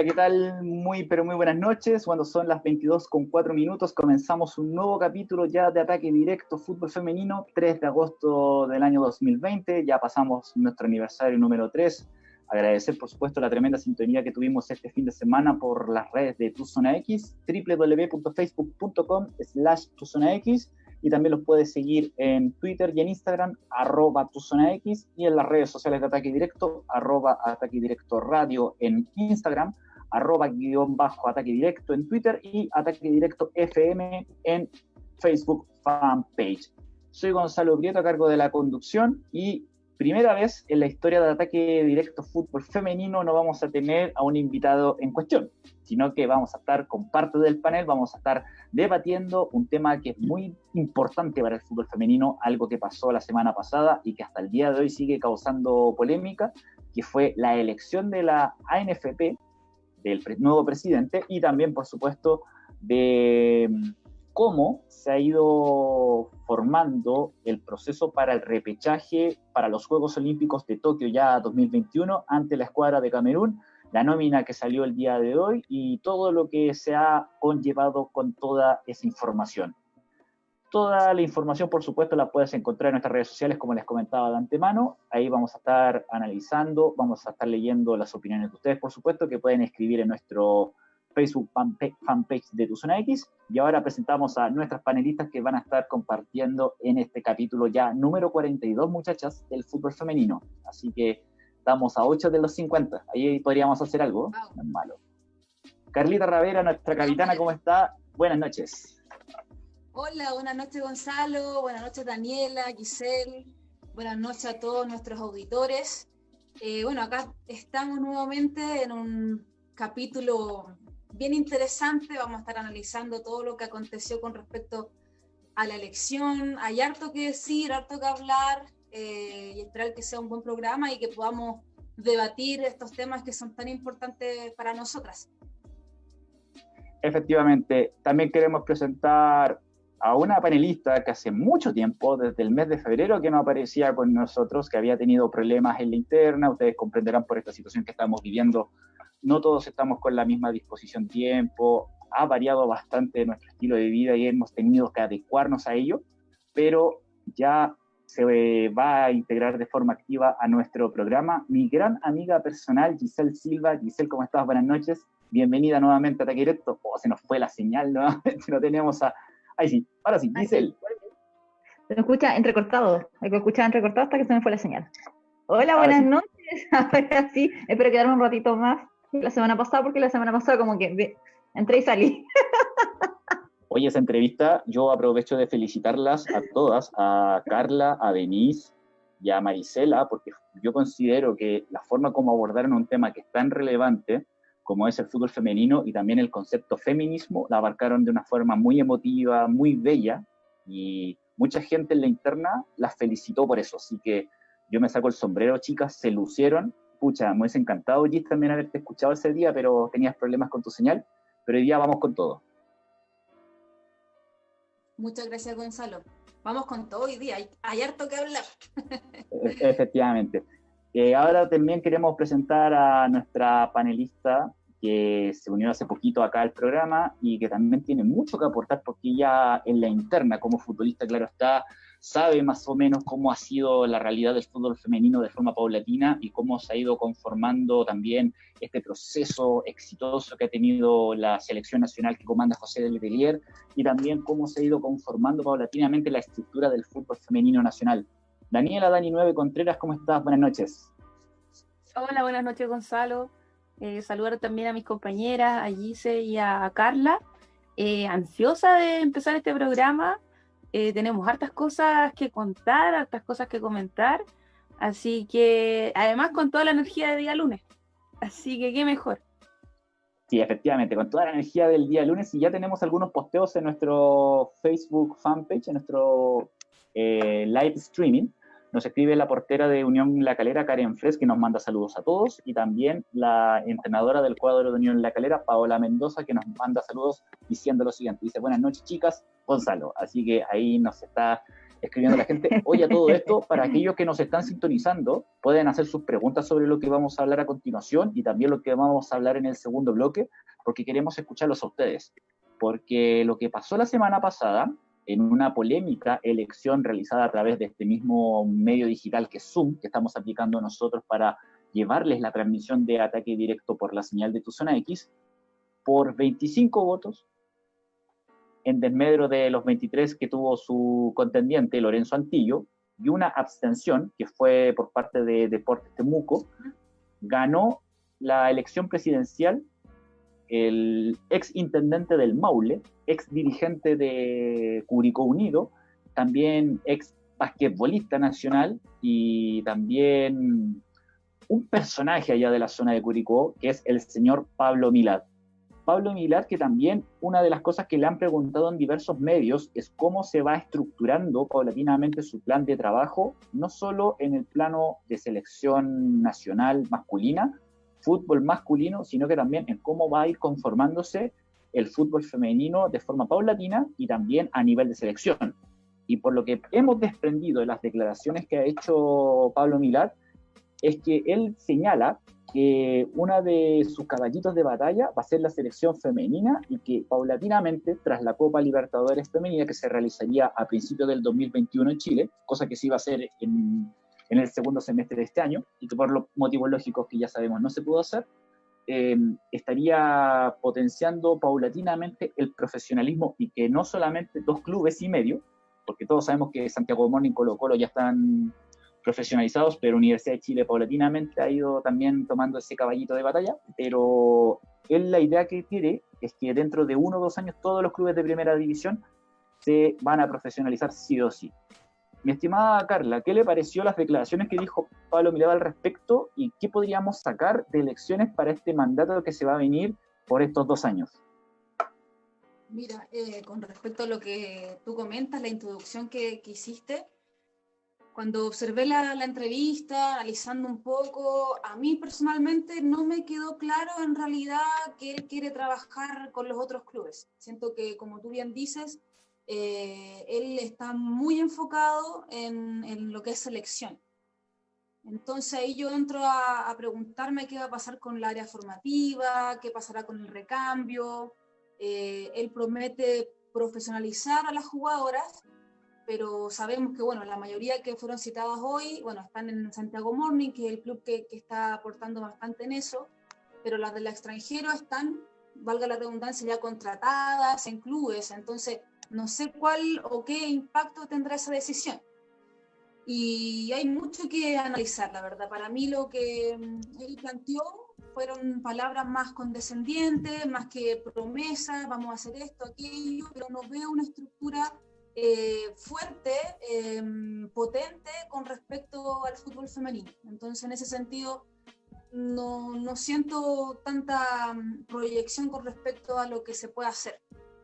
Hola, ¿qué tal? Muy, pero muy buenas noches. Cuando son las 22 con 4 minutos, comenzamos un nuevo capítulo ya de Ataque Directo Fútbol Femenino, 3 de agosto del año 2020. Ya pasamos nuestro aniversario número 3. Agradecer, por supuesto, la tremenda sintonía que tuvimos este fin de semana por las redes de Tu Zona X, www.facebook.com slash Tu Zona X y también los puedes seguir en Twitter y en Instagram, arroba tu zona X, y en las redes sociales de Ataque Directo, arroba Ataque Directo Radio en Instagram, arroba guion bajo Ataque Directo en Twitter y Ataque Directo FM en Facebook fanpage. Soy Gonzalo Prieto a cargo de la conducción y primera vez en la historia de Ataque Directo Fútbol Femenino no vamos a tener a un invitado en cuestión, sino que vamos a estar con parte del panel, vamos a estar debatiendo un tema que es muy importante para el fútbol femenino, algo que pasó la semana pasada y que hasta el día de hoy sigue causando polémica, que fue la elección de la ANFP, del nuevo presidente, y también, por supuesto, de cómo se ha ido formando el proceso para el repechaje para los Juegos Olímpicos de Tokio ya 2021 ante la escuadra de Camerún, la nómina que salió el día de hoy y todo lo que se ha conllevado con toda esa información. Toda la información, por supuesto, la puedes encontrar en nuestras redes sociales, como les comentaba de antemano. Ahí vamos a estar analizando, vamos a estar leyendo las opiniones de ustedes, por supuesto, que pueden escribir en nuestro Facebook fanpage de Tu Zona X. Y ahora presentamos a nuestras panelistas que van a estar compartiendo en este capítulo ya número 42, muchachas, del fútbol femenino. Así que estamos a 8 de los 50. Ahí podríamos hacer algo. No es malo. Carlita Ravera, nuestra capitana, ¿cómo está? Buenas noches. Hola, buenas noches Gonzalo, buenas noches Daniela, Giselle, buenas noches a todos nuestros auditores. Eh, bueno, acá estamos nuevamente en un capítulo bien interesante. Vamos a estar analizando todo lo que aconteció con respecto a la elección. Hay harto que decir, harto que hablar eh, y esperar que sea un buen programa y que podamos debatir estos temas que son tan importantes para nosotras. Efectivamente, también queremos presentar a una panelista que hace mucho tiempo, desde el mes de febrero, que no aparecía con nosotros, que había tenido problemas en la interna. Ustedes comprenderán por esta situación que estamos viviendo no todos estamos con la misma disposición tiempo, ha variado bastante nuestro estilo de vida y hemos tenido que adecuarnos a ello, pero ya se va a integrar de forma activa a nuestro programa mi gran amiga personal Giselle Silva. Giselle, ¿cómo estás? Buenas noches. Bienvenida nuevamente a Ataque Directo. Oh, se nos fue la señal nuevamente, no tenemos a... Ahí sí, ahora sí, Giselle. Se me escucha entrecortado, hay que escuchar entrecortado hasta que se me fue la señal. Hola, buenas noches. Ahora sí, espero quedarme un ratito más la semana pasada, porque la semana pasada como que entré y salí. Oye, esa entrevista, yo aprovecho de felicitarlas a todas, a Carla, a Denise y a Marisela, porque yo considero que la forma como abordaron un tema que es tan relevante como es el fútbol femenino y también el concepto feminismo, la abarcaron de una forma muy emotiva, muy bella, y mucha gente en la interna las felicitó por eso. Así que yo me saco el sombrero, chicas, se lucieron pucha, me hubiese encantado, Gis, también haberte escuchado ese día, pero tenías problemas con tu señal, pero hoy día vamos con todo. Muchas gracias, Gonzalo. Vamos con todo hoy día, hay, harto que hablar. E-, efectivamente. Eh, ahora también queremos presentar a nuestra panelista que se unió hace poquito acá al programa y que también tiene mucho que aportar porque ya en la interna como futbolista, claro está, sabe más o menos cómo ha sido la realidad del fútbol femenino de forma paulatina y cómo se ha ido conformando también este proceso exitoso que ha tenido la selección nacional que comanda José del Belier y también cómo se ha ido conformando paulatinamente la estructura del fútbol femenino nacional. Daniela Dani Nueve Contreras, ¿cómo estás? Buenas noches. Hola, buenas noches Gonzalo. Eh, saludar también a mis compañeras, a Gise y a Carla. Eh, ansiosa de empezar este programa eh, tenemos hartas cosas que contar, hartas cosas que comentar. Así que, además, con toda la energía de día lunes. Así que, qué mejor. Sí, efectivamente, con toda la energía del día lunes. Y ya tenemos algunos posteos en nuestro Facebook fanpage, en nuestro eh, live streaming. Nos escribe la portera de Unión La Calera, Karen Fres, que nos manda saludos a todos, y también la entrenadora del cuadro de Unión La Calera, Paola Mendoza, que nos manda saludos diciendo lo siguiente. Dice, buenas noches chicas, Gonzalo. Así que ahí nos está escribiendo la gente. Oye, todo esto, para aquellos que nos están sintonizando, pueden hacer sus preguntas sobre lo que vamos a hablar a continuación y también lo que vamos a hablar en el segundo bloque, porque queremos escucharlos a ustedes. Porque lo que pasó la semana pasada, en una polémica elección realizada a través de este mismo medio digital que es Zoom, que estamos aplicando nosotros para llevarles la transmisión de ataque directo por la señal de tu zona X, por 25 votos, en desmedro de los 23 que tuvo su contendiente, Lorenzo Antillo, y una abstención, que fue por parte de Deportes Temuco, ganó la elección presidencial el ex intendente del Maule, ex dirigente de Curicó Unido, también ex basquetbolista nacional y también un personaje allá de la zona de Curicó, que es el señor Pablo Milad. Pablo Milad, que también una de las cosas que le han preguntado en diversos medios es cómo se va estructurando paulatinamente su plan de trabajo, no solo en el plano de selección nacional masculina, fútbol masculino, sino que también en cómo va a ir conformándose el fútbol femenino de forma paulatina y también a nivel de selección. Y por lo que hemos desprendido de las declaraciones que ha hecho Pablo Milad, es que él señala que una de sus caballitos de batalla va a ser la selección femenina y que paulatinamente, tras la Copa Libertadores Femenina que se realizaría a principios del 2021 en Chile, cosa que se iba a hacer en, en el segundo semestre de este año y que por los motivos lógicos que ya sabemos no se pudo hacer, eh, estaría potenciando paulatinamente el profesionalismo y que no solamente dos clubes y medio, porque todos sabemos que Santiago Morning y Colo Colo ya están profesionalizados, pero Universidad de Chile paulatinamente ha ido también tomando ese caballito de batalla, pero él la idea que tiene es que dentro de uno o dos años todos los clubes de primera división se van a profesionalizar sí o sí. Mi estimada Carla, ¿qué le pareció las declaraciones que dijo Pablo Mileva al respecto y qué podríamos sacar de elecciones para este mandato que se va a venir por estos dos años? Mira, eh, con respecto a lo que tú comentas, la introducción que, que hiciste, cuando observé la, entrevista, analizando un poco, a mí personalmente no me quedó claro en realidad que él quiere trabajar con los otros clubes. Siento que, como tú bien dices, eh, él está muy enfocado en, lo que es selección. Entonces ahí yo entro a, preguntarme qué va a pasar con el área formativa, qué pasará con el recambio. Eh, él promete profesionalizar a las jugadoras, pero sabemos que, bueno, la mayoría que fueron citadas hoy, bueno, están en Santiago Morning, que es el club que, está aportando bastante en eso, pero las del extranjero están, valga la redundancia, ya contratadas en clubes, entonces no sé cuál o qué impacto tendrá esa decisión. Y hay mucho que analizar, la verdad. Para mí lo que mm, él planteó fueron palabras más condescendientes, más que promesas, vamos a hacer esto, aquello, pero no veo una estructura eh, fuerte, em, potente con respecto al fútbol femenino. Entonces, en ese sentido, no, no, siento tanta mm, proyección con respecto a lo que se puede hacer.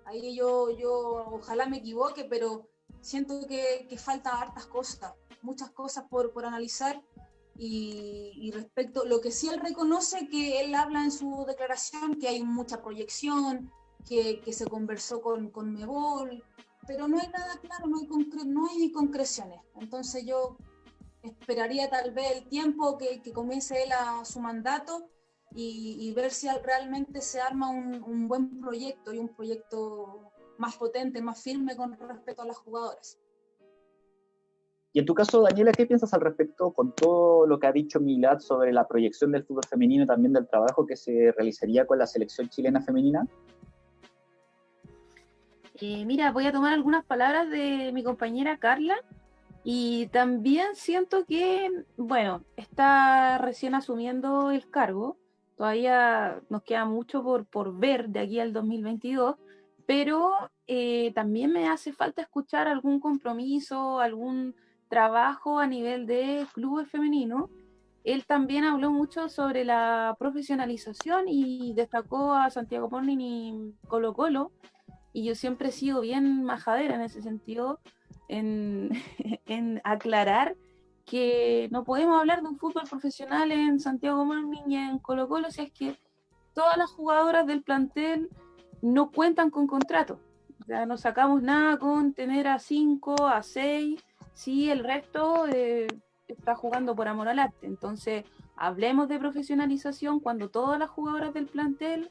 Ahí yo, yo ojalá me equivoque, pero siento que, que falta hartas cosas, muchas cosas por, por analizar. Y, y, respecto, lo que sí él reconoce que él habla en su declaración, que hay mucha proyección, que, que se conversó con, con Mebol, pero no hay nada claro, no hay, no hay concreciones. Entonces yo esperaría tal vez el tiempo que, que comience él a su mandato y, ver si realmente se arma un, un, buen proyecto y un proyecto más potente, más firme con respecto a las jugadoras. Y en tu caso, Daniela, ¿qué piensas al respecto con todo lo que ha dicho Milad sobre la proyección del fútbol femenino y también del trabajo que se realizaría con la selección chilena femenina? Eh, mira, voy a tomar algunas palabras de mi compañera Carla y también siento que, bueno, está recién asumiendo el cargo, todavía nos queda mucho por, por ver de aquí al 2022, pero eh, también me hace falta escuchar algún compromiso, algún trabajo a nivel de clubes femeninos. Él también habló mucho sobre la profesionalización y destacó a Santiago Morning y Colo Colo, y yo siempre he sido bien majadera en ese sentido, en, aclarar que no podemos hablar de un fútbol profesional en Santiago Morning y en Colo Colo si es que todas las jugadoras del plantel no cuentan con contrato. Ya no sacamos nada con tener a 5, a 6, si el resto eh, está jugando por amor al arte. Entonces, hablemos de profesionalización cuando todas las jugadoras del plantel,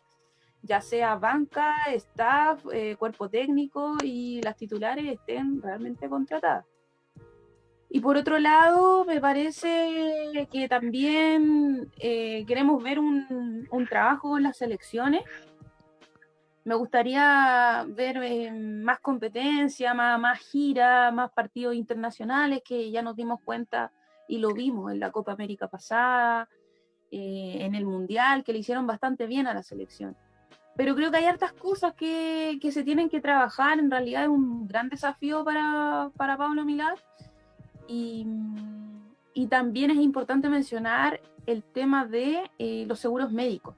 ya sea banca, staff, eh, cuerpo técnico y las titulares estén realmente contratadas. Y por otro lado, me parece que también eh, queremos ver un, un, trabajo en las selecciones. Me gustaría ver eh, más competencia, más, más gira, más partidos internacionales que ya nos dimos cuenta y lo vimos en la Copa América pasada, eh, en el Mundial, que le hicieron bastante bien a la selección. Pero creo que hay hartas cosas que, que se tienen que trabajar. En realidad es un gran desafío para, para Pablo Milán y, también es importante mencionar el tema de eh, los seguros médicos.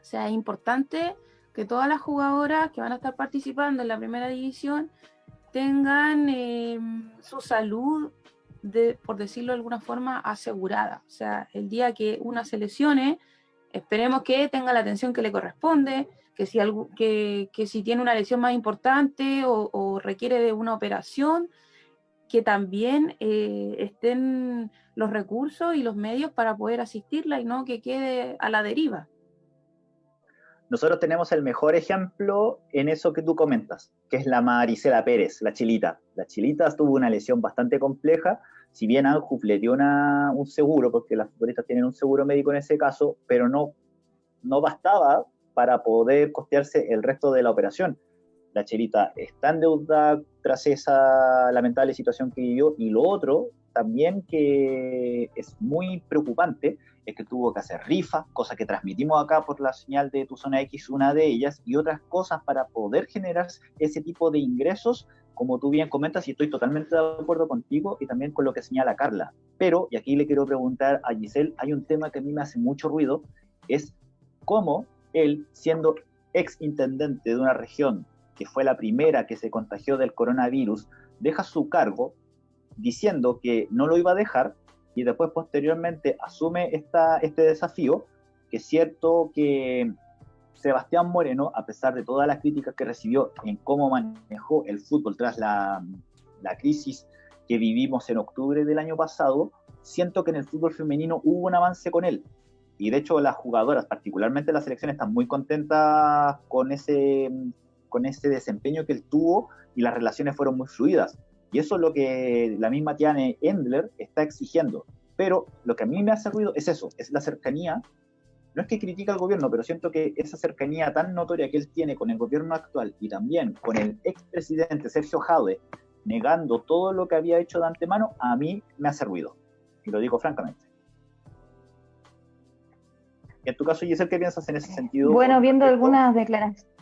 O sea, es importante que todas las jugadoras que van a estar participando en la primera división tengan eh, su salud, de, por decirlo de alguna forma, asegurada. O sea, el día que una se lesione, esperemos que tenga la atención que le corresponde, que si, algo, que, si tiene una lesión más importante o requiere de una operación, que también eh, estén los recursos y los medios para poder asistirla y no que quede a la deriva. Nosotros tenemos el mejor ejemplo en eso que tú comentas, que es la Maricela Pérez, la chilita. La chilita tuvo una lesión bastante compleja, si bien Anjuf le dio un seguro, porque las futbolistas tienen un seguro médico en ese caso, pero no, no bastaba para poder costearse el resto de la operación la Chelita está en deuda tras esa lamentable situación que vivió. Y lo otro, también que es muy preocupante, es que tuvo que hacer rifas, cosa que transmitimos acá por la señal de Tu Zona X, una de ellas, y otras cosas para poder generar ese tipo de ingresos, como tú bien comentas, y estoy totalmente de acuerdo contigo y también con lo que señala Carla. Pero, y aquí le quiero preguntar a Giselle, hay un tema que a mí me hace mucho ruido, es cómo él, siendo ex intendente de una región que fue la primera que se contagió del coronavirus, deja su cargo diciendo que no lo iba a dejar y después posteriormente asume esta, este desafío, que es cierto que Sebastián Moreno, a pesar de todas las críticas que recibió en cómo manejó el fútbol tras la, la crisis que vivimos en octubre del año pasado, siento que en el fútbol femenino hubo un avance con él. Y de hecho las jugadoras, particularmente la selección, están muy contentas con ese, con ese desempeño que él tuvo y las relaciones fueron muy fluidas. Y eso es lo que la misma Tiane Endler está exigiendo. Pero lo que a mí me hace ruido es eso, es la cercanía. No es que critique al gobierno, pero siento que esa cercanía tan notoria que él tiene con el gobierno actual y también con el expresidente Sergio Jade, negando todo lo que había hecho de antemano, a mí me hace ruido. Y lo digo francamente. en tu caso, Giselle, ¿qué piensas en ese sentido? Bueno, viendo algunas declaraciones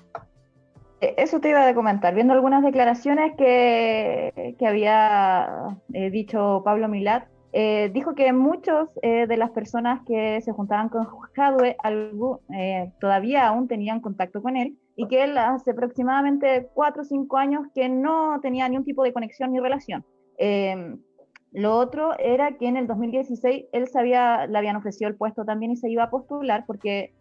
eso te iba a comentar, viendo algunas declaraciones que, que había eh, dicho Pablo Milat, eh, dijo que muchos de las personas que se juntaban con Jadwe todavía aún tenían contacto con él y que él hace aproximadamente cuatro o cinco años que no tenía ningún tipo de conexión ni relación. Em, lo otro era que en el 2016 él sabía, le habían ofrecido el puesto también y se iba a postular porque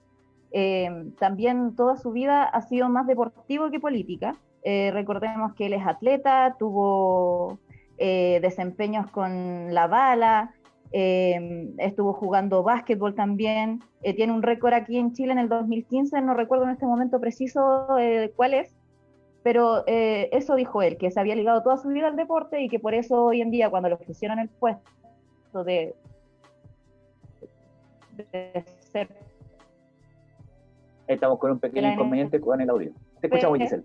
eh, también toda su vida ha sido más deportivo que política. Eh, recordemos que él es atleta, tuvo eh, desempeños con la bala, estuvo jugando básquetbol también, tiene un récord aquí en Chile en el 2015, no recuerdo en este momento preciso cuál es, pero eso dijo él, que se había ligado toda su vida al deporte y que por eso hoy en día cuando le ofrecieron el puesto de, de ser Estamos con un pequeño inconveniente con el audio. Te escuchamos, Giselle.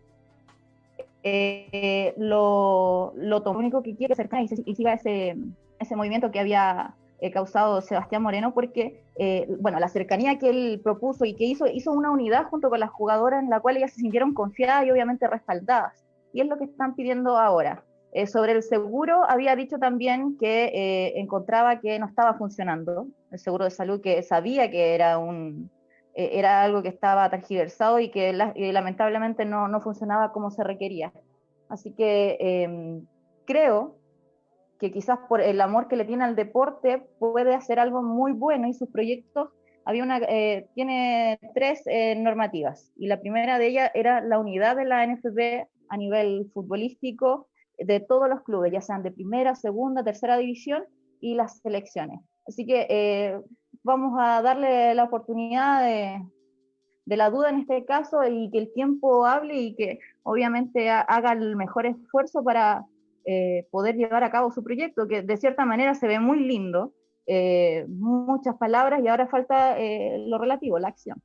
Eh, lo, lo único que quiere acercar y, y siga ese, ese movimiento que había eh, causado Sebastián Moreno, porque, eh, bueno, la cercanía que él propuso y que hizo, hizo una unidad junto con las jugadoras en la cual ellas se sintieron confiadas y obviamente respaldadas. Y es lo que están pidiendo ahora. sobre el seguro, había dicho también que encontraba que no estaba funcionando el seguro de salud, que sabía que era un, eh, era algo que estaba tergiversado y que lamentablemente no, no, funcionaba como se requería. Así que em, creo que quizás por el amor que le tiene al deporte puede hacer algo muy bueno y sus proyectos había una, eh, tiene tres eh, normativas y la primera de ellas era la unidad de la NFP a nivel futbolístico de todos los clubes, ya sean de primera, segunda, tercera división y las selecciones. Así que vamos a darle la oportunidad de, la duda en este caso y que el tiempo hable y que obviamente haga el mejor esfuerzo para poder llevar a cabo su proyecto, que de cierta manera se ve muy lindo, eh, muchas palabras y ahora falta eh, lo relativo, la acción.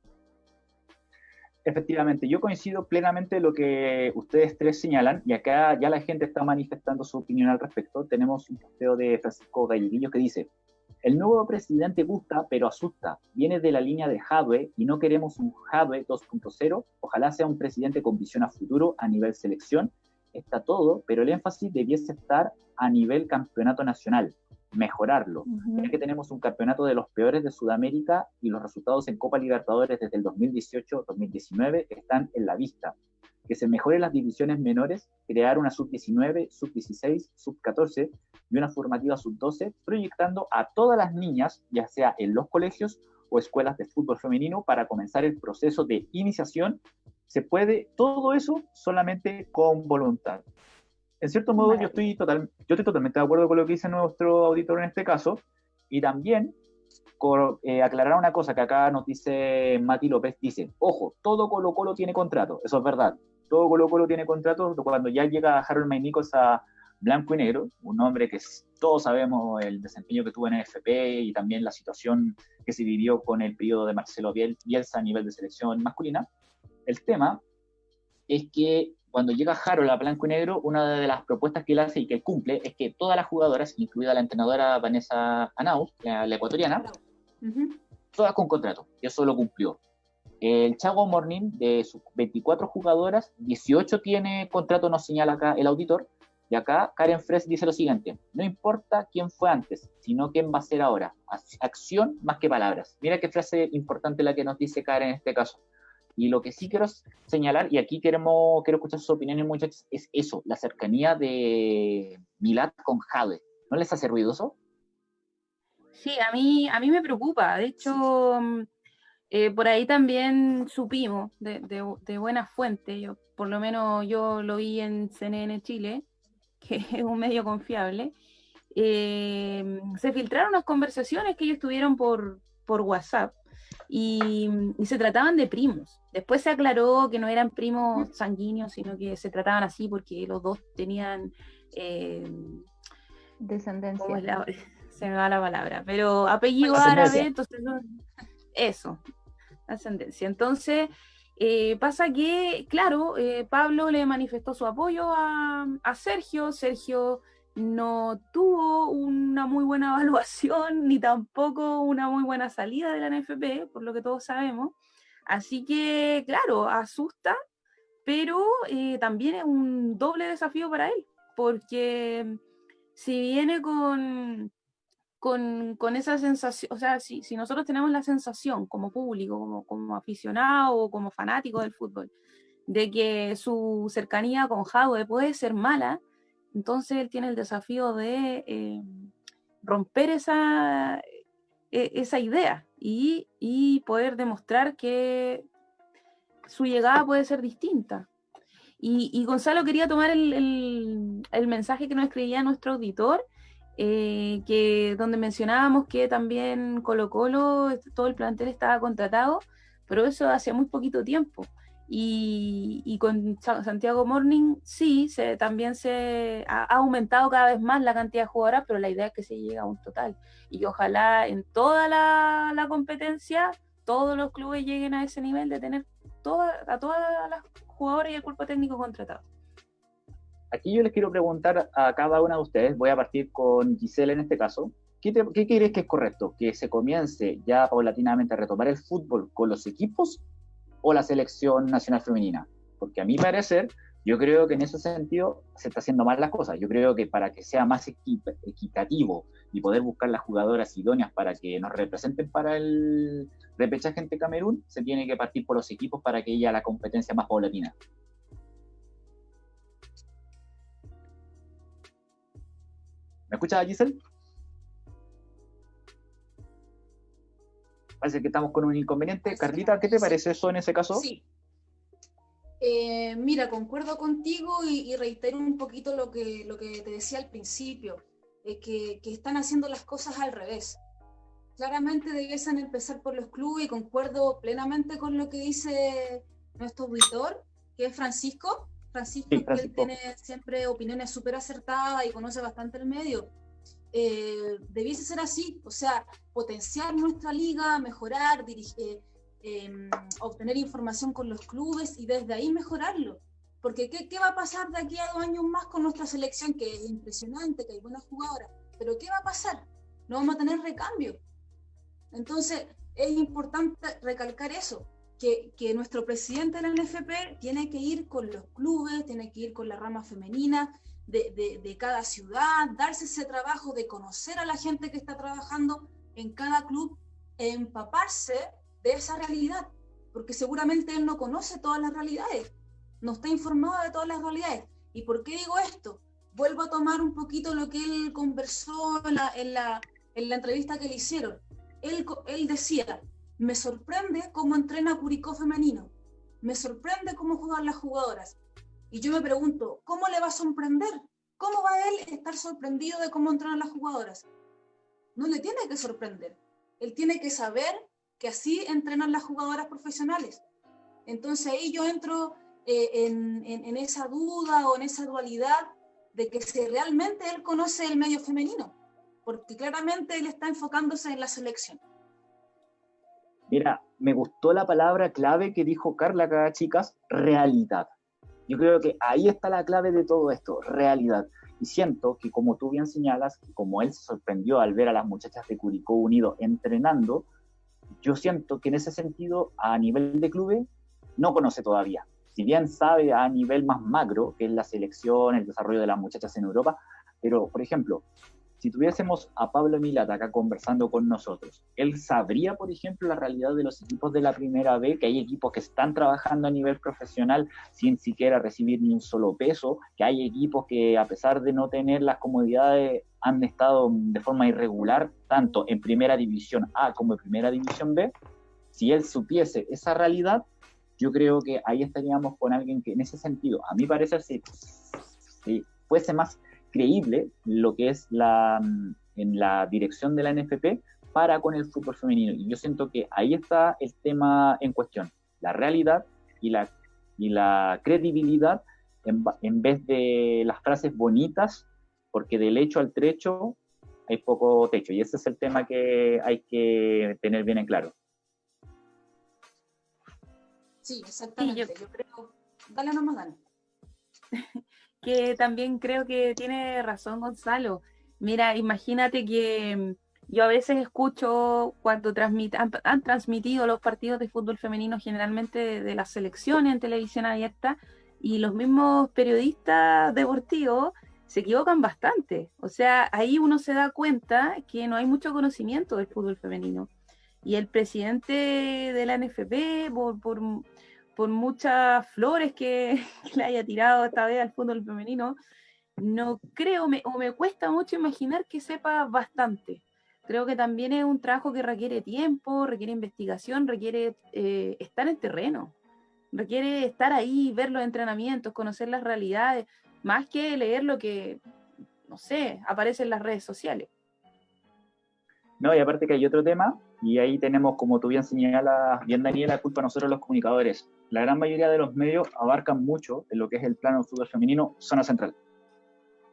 Efectivamente, yo coincido plenamente en lo que ustedes tres señalan, y acá ya la gente está manifestando su opinión al respecto. Tenemos un posteo de Francisco Galleguillo que dice, el nuevo presidente gusta, pero asusta. Viene de la línea de Jadwe y no queremos un Jadwe 2.0. Ojalá sea un presidente con visión a futuro a nivel selección. Está todo, pero el énfasis debiese estar a nivel campeonato nacional mejorarlo. Ya que tenemos un campeonato de los peores de Sudamérica y los resultados en Copa Libertadores desde el 2018-2019 están en la vista. Que se mejoren las divisiones menores, crear una sub-19, sub-16, sub-14 y una formativa sub-12, proyectando a todas las niñas, ya sea en los colegios o escuelas de fútbol femenino, para comenzar el proceso de iniciación. Se puede todo eso solamente con voluntad. En cierto modo, yo estoy, total, yo estoy totalmente de acuerdo con lo que dice nuestro auditor en este caso, y también eh, aclarar una cosa que acá nos dice Mati López, dice, ojo, todo Colo Colo tiene contrato, eso es verdad, todo Colo Colo tiene contrato, cuando ya llega Harold May a blanco y negro, un hombre que todos sabemos el desempeño que tuvo en FP y también la situación que se vivió con el periodo de Marcelo Bielsa a nivel de selección masculina, el tema es que cuando llega Harold a blanco y negro, una de las propuestas que él hace y que él cumple es que todas las jugadoras, incluida la entrenadora Vanessa Anau, la, ecuatoriana, todas con contrato, y eso lo cumplió. El Chago Morning, de sus 24 jugadoras, 18 tiene contrato, nos señala acá el auditor, y acá Karen Fresh dice lo siguiente, no importa quién fue antes, sino quién va a ser ahora, acción más que palabras. Mira qué frase importante la que nos dice Karen en este caso. Y lo que sí quiero señalar, y aquí queremos, quiero escuchar sus opiniones muchachos, es eso, la cercanía de Milad con Jade. ¿No les hace ruidoso? Sí, a mí, a mí me preocupa. De hecho, mm, eh, por ahí también supimos de, de, buena fuente, yo, por lo menos yo lo vi en CNN Chile, que es un medio confiable, eh, se filtraron unas conversaciones que ellos tuvieron por, por WhatsApp y, se trataban de primos. Después se aclaró que no eran primos sanguíneos, sino que se trataban así porque los dos tenían... Eh, Descendencia. se me va la palabra, pero apellido árabe, entonces eso, ascendencia. Entonces, eh, pasa que, claro, eh, Pablo le manifestó su apoyo a, Sergio, Sergio no tuvo una muy buena evaluación ni tampoco una muy buena salida de la NFP, por lo que todos sabemos. Así que, claro, asusta, pero eh, también es un doble desafío para él, porque si viene con, con, esa sensación, o sea, si, nosotros tenemos la sensación como público, como, como aficionado o como fanático del fútbol, de que su cercanía con Jadwe puede ser mala, entonces él tiene el desafío de eh, romper esa, e, esa idea y, poder demostrar que su llegada puede ser distinta. Y, Gonzalo quería tomar el, mensaje que nos escribía nuestro auditor, eh, que donde mencionábamos que también Colo Colo, todo el plantel estaba contratado, pero eso hace muy poquito tiempo. Y, con Santiago Morning sí, se, también se ha, aumentado cada vez más la cantidad de jugadoras, pero la idea es que se llegue a un total. Y ojalá en toda la, competencia todos los clubes lleguen a ese nivel de tener a todas las jugadoras y el cuerpo técnico contratado. Aquí yo les quiero preguntar a cada una de ustedes, voy a partir con Giselle en este caso, ¿qué, qué crees que es correcto? ¿Que se comience ya paulatinamente a retomar el fútbol con los equipos o la selección nacional femenina. Porque a mi parecer, yo creo que en ese sentido se está haciendo mal las cosas. Yo creo que para que sea más equitativo y poder buscar las jugadoras idóneas para que nos representen para el repechaje ante Camerún, se tiene que partir por los equipos para que haya la competencia más paulatina. ¿Me escuchas, Giselle? parece que estamos con un inconveniente. Carlita, ¿qué te parece eso en ese caso? Sí. Eh, mira, concuerdo contigo y, reitero un poquito lo que, lo que te decía al principio, que, que, están haciendo las cosas al revés. Claramente debiesen empezar por los clubes y concuerdo plenamente con lo que dice nuestro auditor, que es Francisco. Francisco, que él tiene siempre opiniones súper acertadas y conoce bastante el medio. Eh, debiese ser así, o sea, potenciar nuestra liga, mejorar, dirigir, em, obtener información con los clubes y desde ahí mejorarlo. Porque ¿qué, ¿qué, va a pasar de aquí a dos años más con nuestra selección, que es impresionante, que hay buenas jugadoras? Pero ¿qué va a pasar? No vamos a tener recambio. Entonces, es importante recalcar eso, que, nuestro presidente de la NFP tiene que ir con los clubes, tiene que ir con la rama femenina de, cada ciudad, darse ese trabajo de conocer a la gente que está trabajando en cada club, empaparse de esa realidad, porque seguramente él no conoce todas las realidades, no está informado de todas las realidades. ¿Y por qué digo esto? Vuelvo a tomar un poquito lo que él conversó en la, en la, en la entrevista que le hicieron. Él decía, me sorprende cómo entrena Curicó femenino, me sorprende cómo juegan las jugadoras. Y yo me pregunto, ¿cómo le va a sorprender? ¿Cómo va él estar sorprendido de cómo entrenan las jugadoras? No le tiene que sorprender. Él tiene que saber que así entrenan las jugadoras profesionales. Entonces ahí yo entro eh, en, esa duda o en esa dualidad de que si realmente él conoce el medio femenino, porque claramente él está enfocándose en la selección. Mira, me gustó la palabra clave que dijo Carla acá, chicas, realidad. Yo creo que ahí está la clave de todo esto, realidad. Y siento que como tú bien señalas, como él se sorprendió al ver a las muchachas de Curicó Unido entrenando, yo siento que en ese sentido, a nivel de clube, no conoce todavía. Si bien sabe a nivel más macro, que es la selección, el desarrollo de las muchachas en Europa, pero, por ejemplo, si tuviésemos a Pablo Milata acá conversando con nosotros, él sabría, por ejemplo, la realidad de los equipos de la primera B, que hay equipos que están trabajando a nivel profesional sin siquiera recibir ni un solo peso, que hay equipos que a pesar de no tener las comodidades han estado de forma irregular, tanto en primera división A como en primera división B. Si él supiese esa realidad, yo creo que ahí estaríamos con alguien que en ese sentido, a mí parece si, si fuese más creíble lo que es la, mm, en la dirección de la NFP para con el fútbol femenino. Y yo siento que ahí está el tema en cuestión, la realidad y la, y la credibilidad en, en vez de las frases bonitas, porque del hecho al trecho hay poco techo. Y ese es el tema que hay que tener bien en claro. Sí, exactamente. Sí, yo... yo... creo. Dale nomás, dale. que también creo que tiene razón Gonzalo. Mira, imagínate que mm, yo a veces escucho cuando transmit, han, transmitido los partidos de fútbol femenino generalmente de, las selecciones en televisión abierta y los mismos periodistas deportivos se equivocan bastante. O sea, ahí uno se da cuenta que no hay mucho conocimiento del fútbol femenino. Y el presidente de la NFP, por por muchas flores que, le haya tirado esta vez al fútbol femenino, no creo o me cuesta mucho imaginar que sepa bastante. Creo que también es un trabajo que requiere tiempo, requiere investigación, requiere eh, estar en terreno, requiere estar ahí, ver los entrenamientos, conocer las realidades, más que leer lo que, no sé, aparece en las redes sociales. No, y aparte que hay otro tema, y ahí tenemos, como tú bien señalas, bien Daniela, culpa a nosotros los comunicadores. La gran mayoría de los medios abarcan mucho en lo que es el plano fútbol femenino, zona central.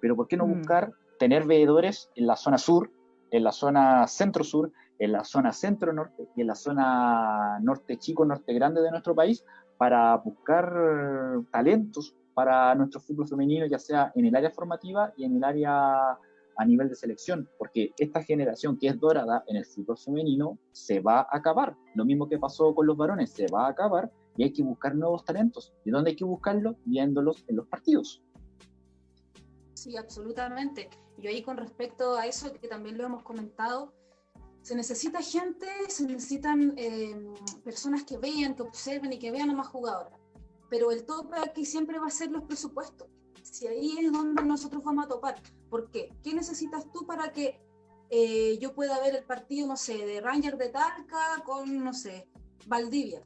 Pero ¿por qué no mm. buscar tener veedores en la zona sur, en la zona centro-sur, en la zona centro-norte y en la zona norte chico, norte grande de nuestro país para buscar talentos para nuestro fútbol femenino, ya sea en el área formativa y en el área a nivel de selección, porque esta generación que es dorada en el fútbol femenino se va a acabar. Lo mismo que pasó con los varones, se va a acabar y hay que buscar nuevos talentos. ¿Y dónde hay que buscarlos? Viéndolos en los partidos. Sí, absolutamente. Y ahí con respecto a eso, que también lo hemos comentado, se necesita gente, se necesitan eh, personas que vean, que observen y que vean a más jugadoras. Pero el tope aquí siempre va a ser los presupuestos si ahí es donde nosotros vamos a topar. ¿Por qué? ¿Qué necesitas tú para que eh, yo pueda ver el partido, no sé, de Ranger de Talca con, no sé, Valdivia.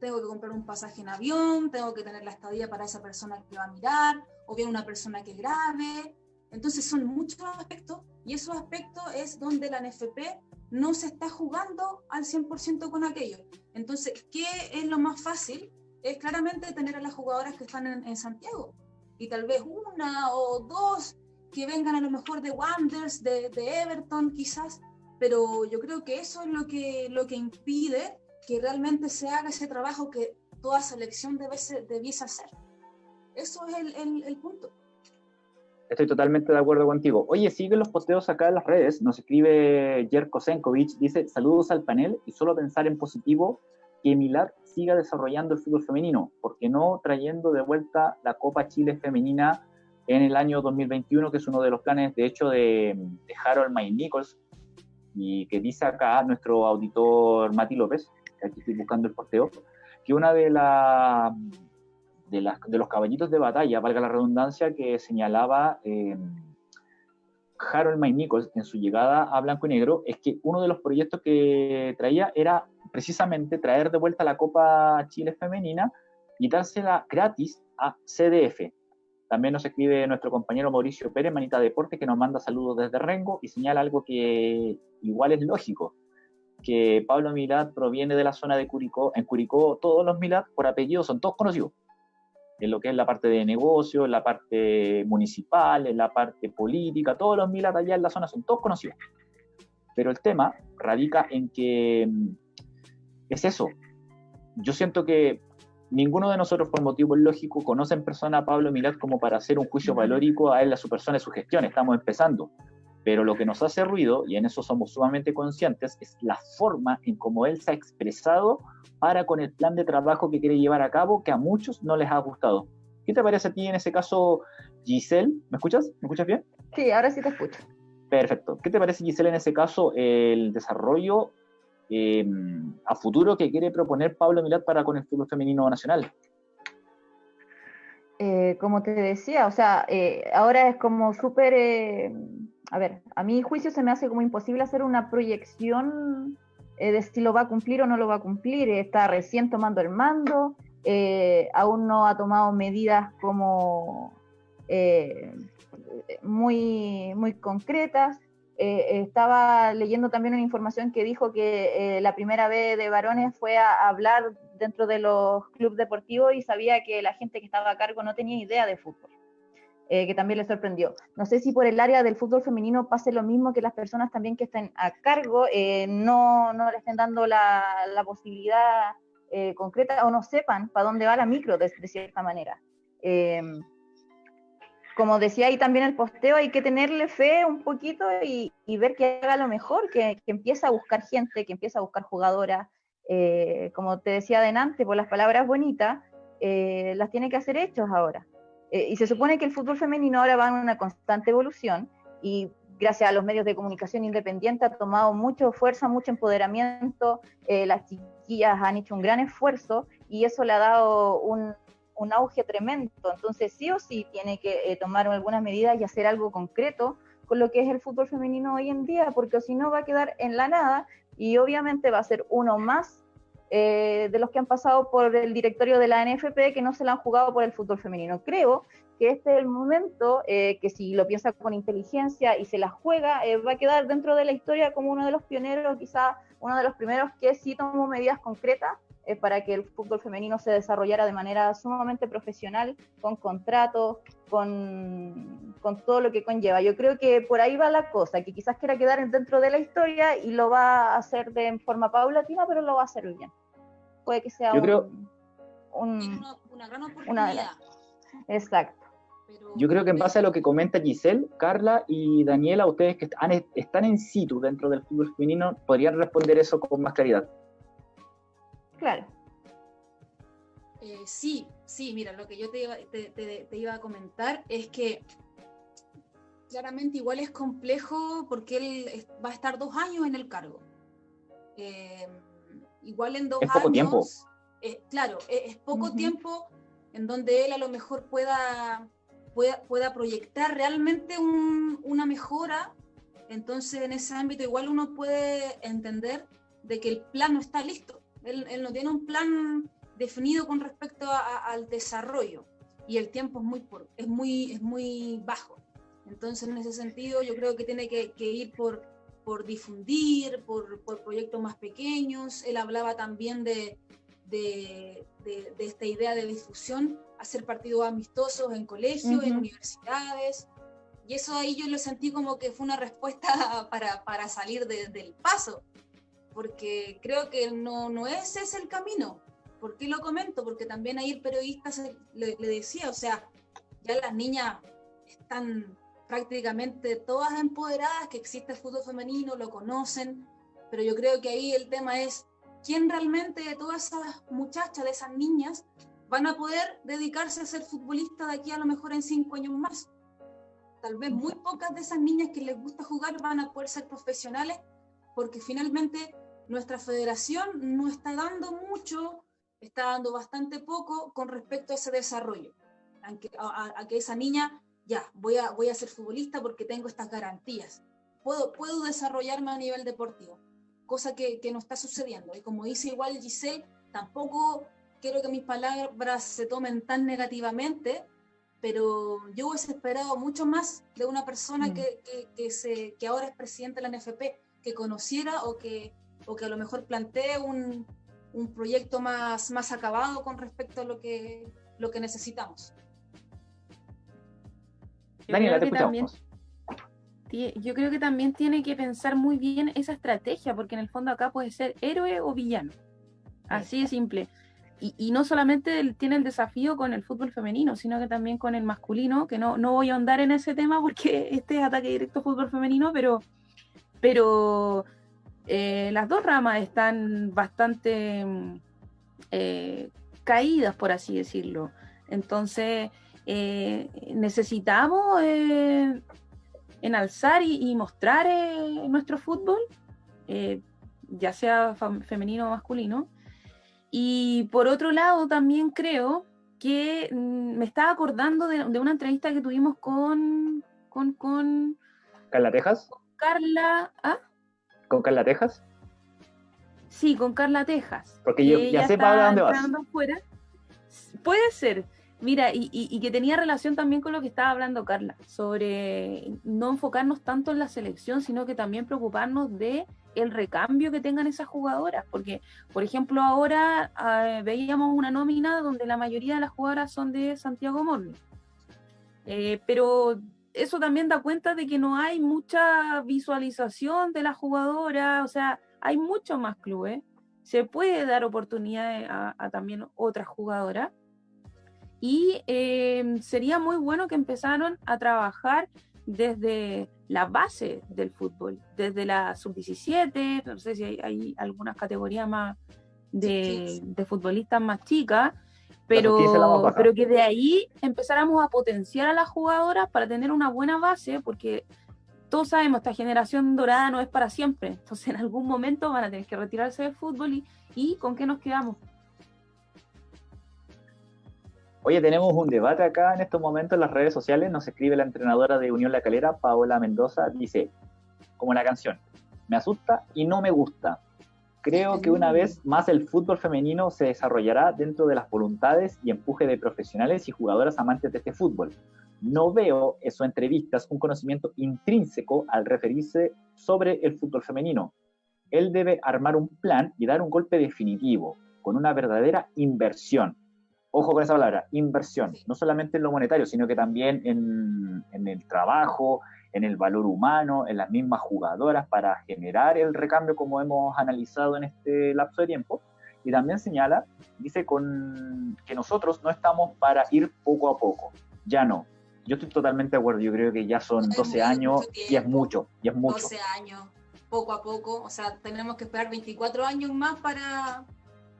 Tengo que comprar un pasaje en avión, tengo que tener la estadía para esa persona que va a mirar, o bien una persona que grabe. Entonces son muchos aspectos y esos aspectos es donde la NFP no se está jugando al 100% con aquello. Entonces, ¿qué es lo más fácil? Es claramente tener a las jugadoras que están en, Santiago y tal vez una o dos que vengan a lo mejor de Wanderers, de, Everton quizás, pero yo creo que eso es lo que, lo que impide que realmente se haga ese trabajo que toda selección debe debiese hacer. Eso es el, el, punto. Estoy totalmente de acuerdo contigo. Oye, sigue los posteos acá en las redes. Nos escribe Jerko Senkovic. Dice: Saludos al panel y solo pensar en positivo que Milad siga desarrollando el fútbol femenino. Porque no trayendo de vuelta la Copa Chile Femenina en el año 2021, que es uno de los planes, de hecho, de, Harold May Nichols? Y que dice acá nuestro auditor Mati López, que aquí estoy buscando el posteo, que una de las de, los caballitos de batalla, valga la redundancia, que señalaba eh, Harold May Nichols en su llegada a Blanco y Negro, es que uno de los proyectos que traía era precisamente traer de vuelta la Copa Chile Femenina y dársela gratis a CDF. También nos escribe nuestro compañero Mauricio Pérez, Manita Deporte, que nos manda saludos desde Rengo y señala algo que igual es lógico, que Pablo Milad proviene de la zona de Curicó. En Curicó todos los Milad por apellido son todos conocidos en lo que es la parte de negocio, en la parte municipal, en la parte política, todos los milas allá en la zona son todos conocidos. Pero el tema radica en que mm, es eso. Yo siento que ninguno de nosotros, por motivo lógico, conoce en persona a Pablo Milat como para hacer un juicio valórico a él, a su persona y su gestión. Estamos empezando. Pero lo que nos hace ruido, y en eso somos sumamente conscientes, es la forma en cómo él se ha expresado para con el plan de trabajo que quiere llevar a cabo, que a muchos no les ha gustado. ¿Qué te parece a ti en ese caso, Giselle? ¿Me escuchas? ¿Me escuchas bien? Sí, ahora sí te escucho. Perfecto. ¿Qué te parece, Giselle, en ese caso, el desarrollo em, a futuro que quiere proponer Pablo Milat para con el fútbol femenino nacional? Eh, como te decía, o sea, eh, ahora es como súper eh, a ver, a mi juicio se me hace como imposible hacer una proyección eh, de si lo va a cumplir o no lo va a cumplir. Está recién tomando el mando, eh, aún no ha tomado medidas como eh, muy, muy concretas. Estaba leyendo también una información que dijo que la primera vez de varones fue a hablar dentro de los clubes deportivos y sabía que la gente que estaba a cargo no tenía idea de fútbol. Eh, que también le sorprendió. No sé si por el área del fútbol femenino pase lo mismo que las personas también que estén a cargo eh, no, no, le estén dando la, posibilidad eh, concreta o no sepan para dónde va la micro de, cierta manera. Como decía ahí también el posteo, hay que tenerle fe un poquito y, ver que haga lo mejor, que, que empiece a buscar gente, que empiece a buscar jugadoras. como te decía adelante, por las palabras bonitas, las tiene que hacer hechos ahora. Eh, y se supone que el fútbol femenino ahora va en una constante evolución y gracias a los medios de comunicación independientes ha tomado mucha fuerza, mucho empoderamiento, eh, las chiquillas han hecho un gran esfuerzo y eso le ha dado un, un auge tremendo. Entonces sí o sí tiene que eh, tomar algunas medidas y hacer algo concreto con lo que es el fútbol femenino hoy en día, porque si no va a quedar en la nada y obviamente va a ser uno más eh, de los que han pasado por el directorio de la NFP que no se la han jugado por el fútbol femenino. Creo que este es el momento eh, que si lo piensa con inteligencia y se la juega, va a quedar dentro de la historia como uno de los pioneros, quizá uno de los primeros que sí tomó medidas concretas para que el fútbol femenino se desarrollara de manera sumamente profesional, con contratos, con, con, todo lo que conlleva. Yo creo que por ahí va la cosa, que quizás quiera quedar dentro de la historia y lo va a hacer de forma paulatina, pero lo va a hacer bien. Puede que sea una, gran oportunidad. Exacto. Yo creo que en base a lo que comenta Giselle, Carla y Daniela, ustedes que están en situ dentro del fútbol femenino, podrían responder eso con más claridad. Claro. Eh, sí, sí, mira, lo que yo te iba, a comentar es que claramente igual es complejo porque él va a estar dos años en el cargo. Eh, igual en dos es poco años. Tiempo. Eh, claro, es, poco tiempo en donde él a lo mejor pueda, pueda, pueda proyectar realmente una mejora Entonces, en ese ámbito igual uno puede entender de que el plan no está listo. Él, no tiene un plan definido con respecto al desarrollo y el tiempo es muy, es muy, es muy bajo. Entonces, en ese sentido, yo creo que tiene que, ir por, por difundir, por, por, proyectos más pequeños. Él hablaba también de, de, de, esta idea de difusión, hacer partidos amistosos en colegios, en universidades. Y eso ahí yo lo sentí como que fue una respuesta para, para salir del paso, porque creo que no, no ese es el camino. ¿Por qué lo comento? Porque también ahí el periodista le, le decía, o sea, ya las niñas están prácticamente todas empoderadas, que existe el fútbol femenino, lo conocen, pero yo creo que ahí el tema es quién realmente de todas esas muchachas, de esas niñas, van a poder dedicarse a ser futbolista de aquí a lo mejor en cinco años más. Tal vez muy pocas de esas niñas que les gusta jugar van a poder ser profesionales porque finalmente nuestra federación no está dando mucho, está dando bastante poco con respecto a ese desarrollo. A, a que esa niña ya, voy a, voy a ser futbolista porque tengo estas garantías. Puedo, puedo desarrollarme a nivel deportivo, cosa que, que no está sucediendo. Y como dice igual Giselle, tampoco quiero que mis palabras se tomen tan negativamente, pero yo hubiese esperado mucho más de una persona mm. que, que, que, se, que ahora es presidente de la NFP, que conociera o que, o que a lo mejor plantee un, un proyecto más, más acabado con respecto a lo que, lo que necesitamos. Daniela, te escuchamos. yo creo que también tiene que pensar muy bien esa estrategia, porque en el fondo acá puede ser héroe o villano. Así de simple. Y, no solamente tiene el desafío con el fútbol femenino, sino que también con el masculino, que no, no voy a ahondar en ese tema porque este es ataque directo fútbol femenino, pero, pero eh, las dos ramas están bastante eh, caídas, por así decirlo. Entonces, eh, necesitamos enalzar y, mostrar nuestro fútbol, ya sea femenino o masculino. Y por otro lado, también creo que mm, me estaba acordando de, una entrevista que tuvimos con, con, con Carla Tejas. Carla, ¿ah? ¿Con Carla Tejas? Sí, con Carla Tejas. Porque yo ya sé para dónde vas. Puede ser, Mira, y, que tenía relación también con lo que estaba hablando Carla, sobre no enfocarnos tanto en la selección, sino que también preocuparnos de el recambio que tengan esas jugadoras, porque, por ejemplo, ahora ah, veíamos una nómina donde la mayoría de las jugadoras son de Santiago Morning, eh, pero eso también da cuenta de que no hay mucha visualización de las jugadoras, o sea, hay muchos más clubes, se puede dar oportunidad a, a también otras jugadoras y em, sería muy bueno que empezaron a trabajar desde la base del fútbol, desde la sub-17, no sé si hay, algunas categorías más de, futbolistas más chicas, pero, pero que de ahí empezáramos a potenciar a las jugadoras para tener una buena base, porque todos sabemos, esta generación dorada no es para siempre, entonces en algún momento van a tener que retirarse del fútbol y, y ¿con qué nos quedamos? Oye, tenemos un debate acá en estos momentos en las redes sociales. Nos escribe la entrenadora de Unión La Calera, Paola Mendoza. Dice, como la canción, me asusta y no me gusta. Creo que una vez más el fútbol femenino se desarrollará dentro de las voluntades y empuje de profesionales y jugadoras amantes de este fútbol. No veo en sus entrevistas un conocimiento intrínseco al referirse sobre el fútbol femenino. Él debe armar un plan y dar un golpe definitivo, con una verdadera inversión ojo con esa palabra, inversión, no solamente en lo monetario, sino que también en, el trabajo, en el valor humano, en las mismas jugadoras para generar el recambio como hemos analizado en este lapso de tiempo. Y también señala, dice con, que nosotros no estamos para ir poco a poco, ya no. Yo estoy totalmente de acuerdo, yo creo que ya son 12 años y es mucho, y es mucho. 12 años, poco a poco, o sea, tenemos que esperar 24 años más para,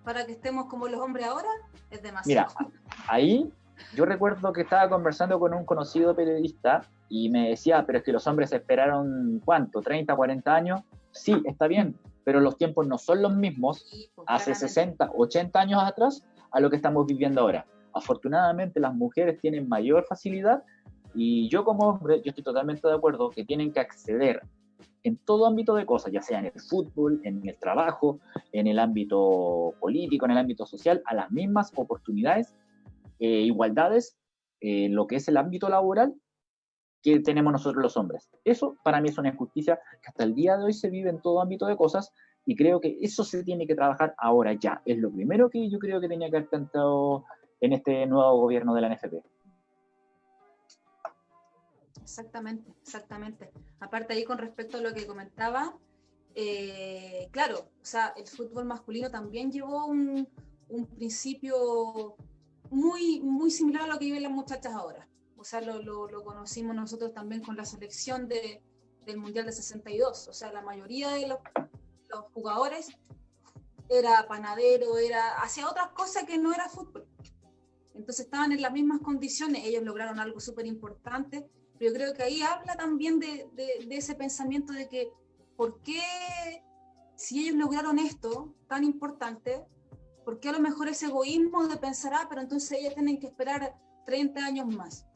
para que estemos como los hombres ahora es demasiado. Mira, ahí yo recuerdo que estaba conversando con un conocido periodista y me decía, pero es que los hombres esperaron cuánto, 30, 40 años. Sí, está bien, pero los tiempos no son los mismos pues, hace 60, 80 años atrás a lo que estamos viviendo ahora. Afortunadamente las mujeres tienen mayor facilidad y yo como hombre, yo estoy totalmente de acuerdo que tienen que acceder en todo ámbito de cosas, ya sea en el fútbol, en el trabajo, en el ámbito político, en el ámbito social, a las mismas oportunidades, eh, igualdades, en lo que es el ámbito laboral que tenemos nosotros los hombres. Eso para mí es una injusticia que hasta el día de hoy se vive en todo ámbito de cosas y creo que eso se tiene que trabajar ahora ya. Es lo primero que yo creo que tenía que haber cantado en este nuevo gobierno de la NFP. Exactamente, exactamente. Aparte ahí con respecto a lo que comentaba, eh, claro, o sea, el fútbol masculino también llevó un, principio muy, muy similar a lo que viven las muchachas ahora. O sea, lo, lo, conocimos nosotros también con la selección de, del Mundial de 62. O sea, la mayoría de los, los jugadores era panadero, era hacía otras cosas que no era fútbol. Entonces estaban en las mismas condiciones, ellos lograron algo súper importante pero yo creo que ahí habla también de, de, ese pensamiento de que, ¿por qué si ellos lograron esto tan importante, por qué a lo mejor ese egoísmo de pensar, ah, pero entonces ellas tienen que esperar 30 años más?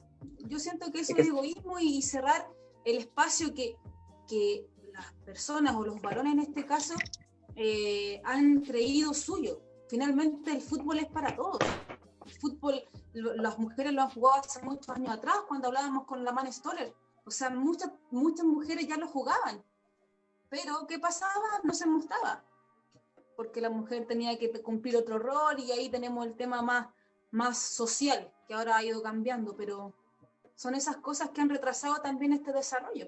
Yo siento que eso es egoísmo y, cerrar el espacio que, que las personas o los varones en este caso eh, han creído suyo. Finalmente el fútbol es para todos. El fútbol las mujeres lo han jugado hace muchos años atrás, cuando hablábamos con la Man Stoller. O sea, muchas, muchas mujeres ya lo jugaban. Pero, ¿qué pasaba? No se mostraba. Porque la mujer tenía que cumplir otro rol y ahí tenemos el tema más, más social, que ahora ha ido cambiando, pero son esas cosas que han retrasado también este desarrollo.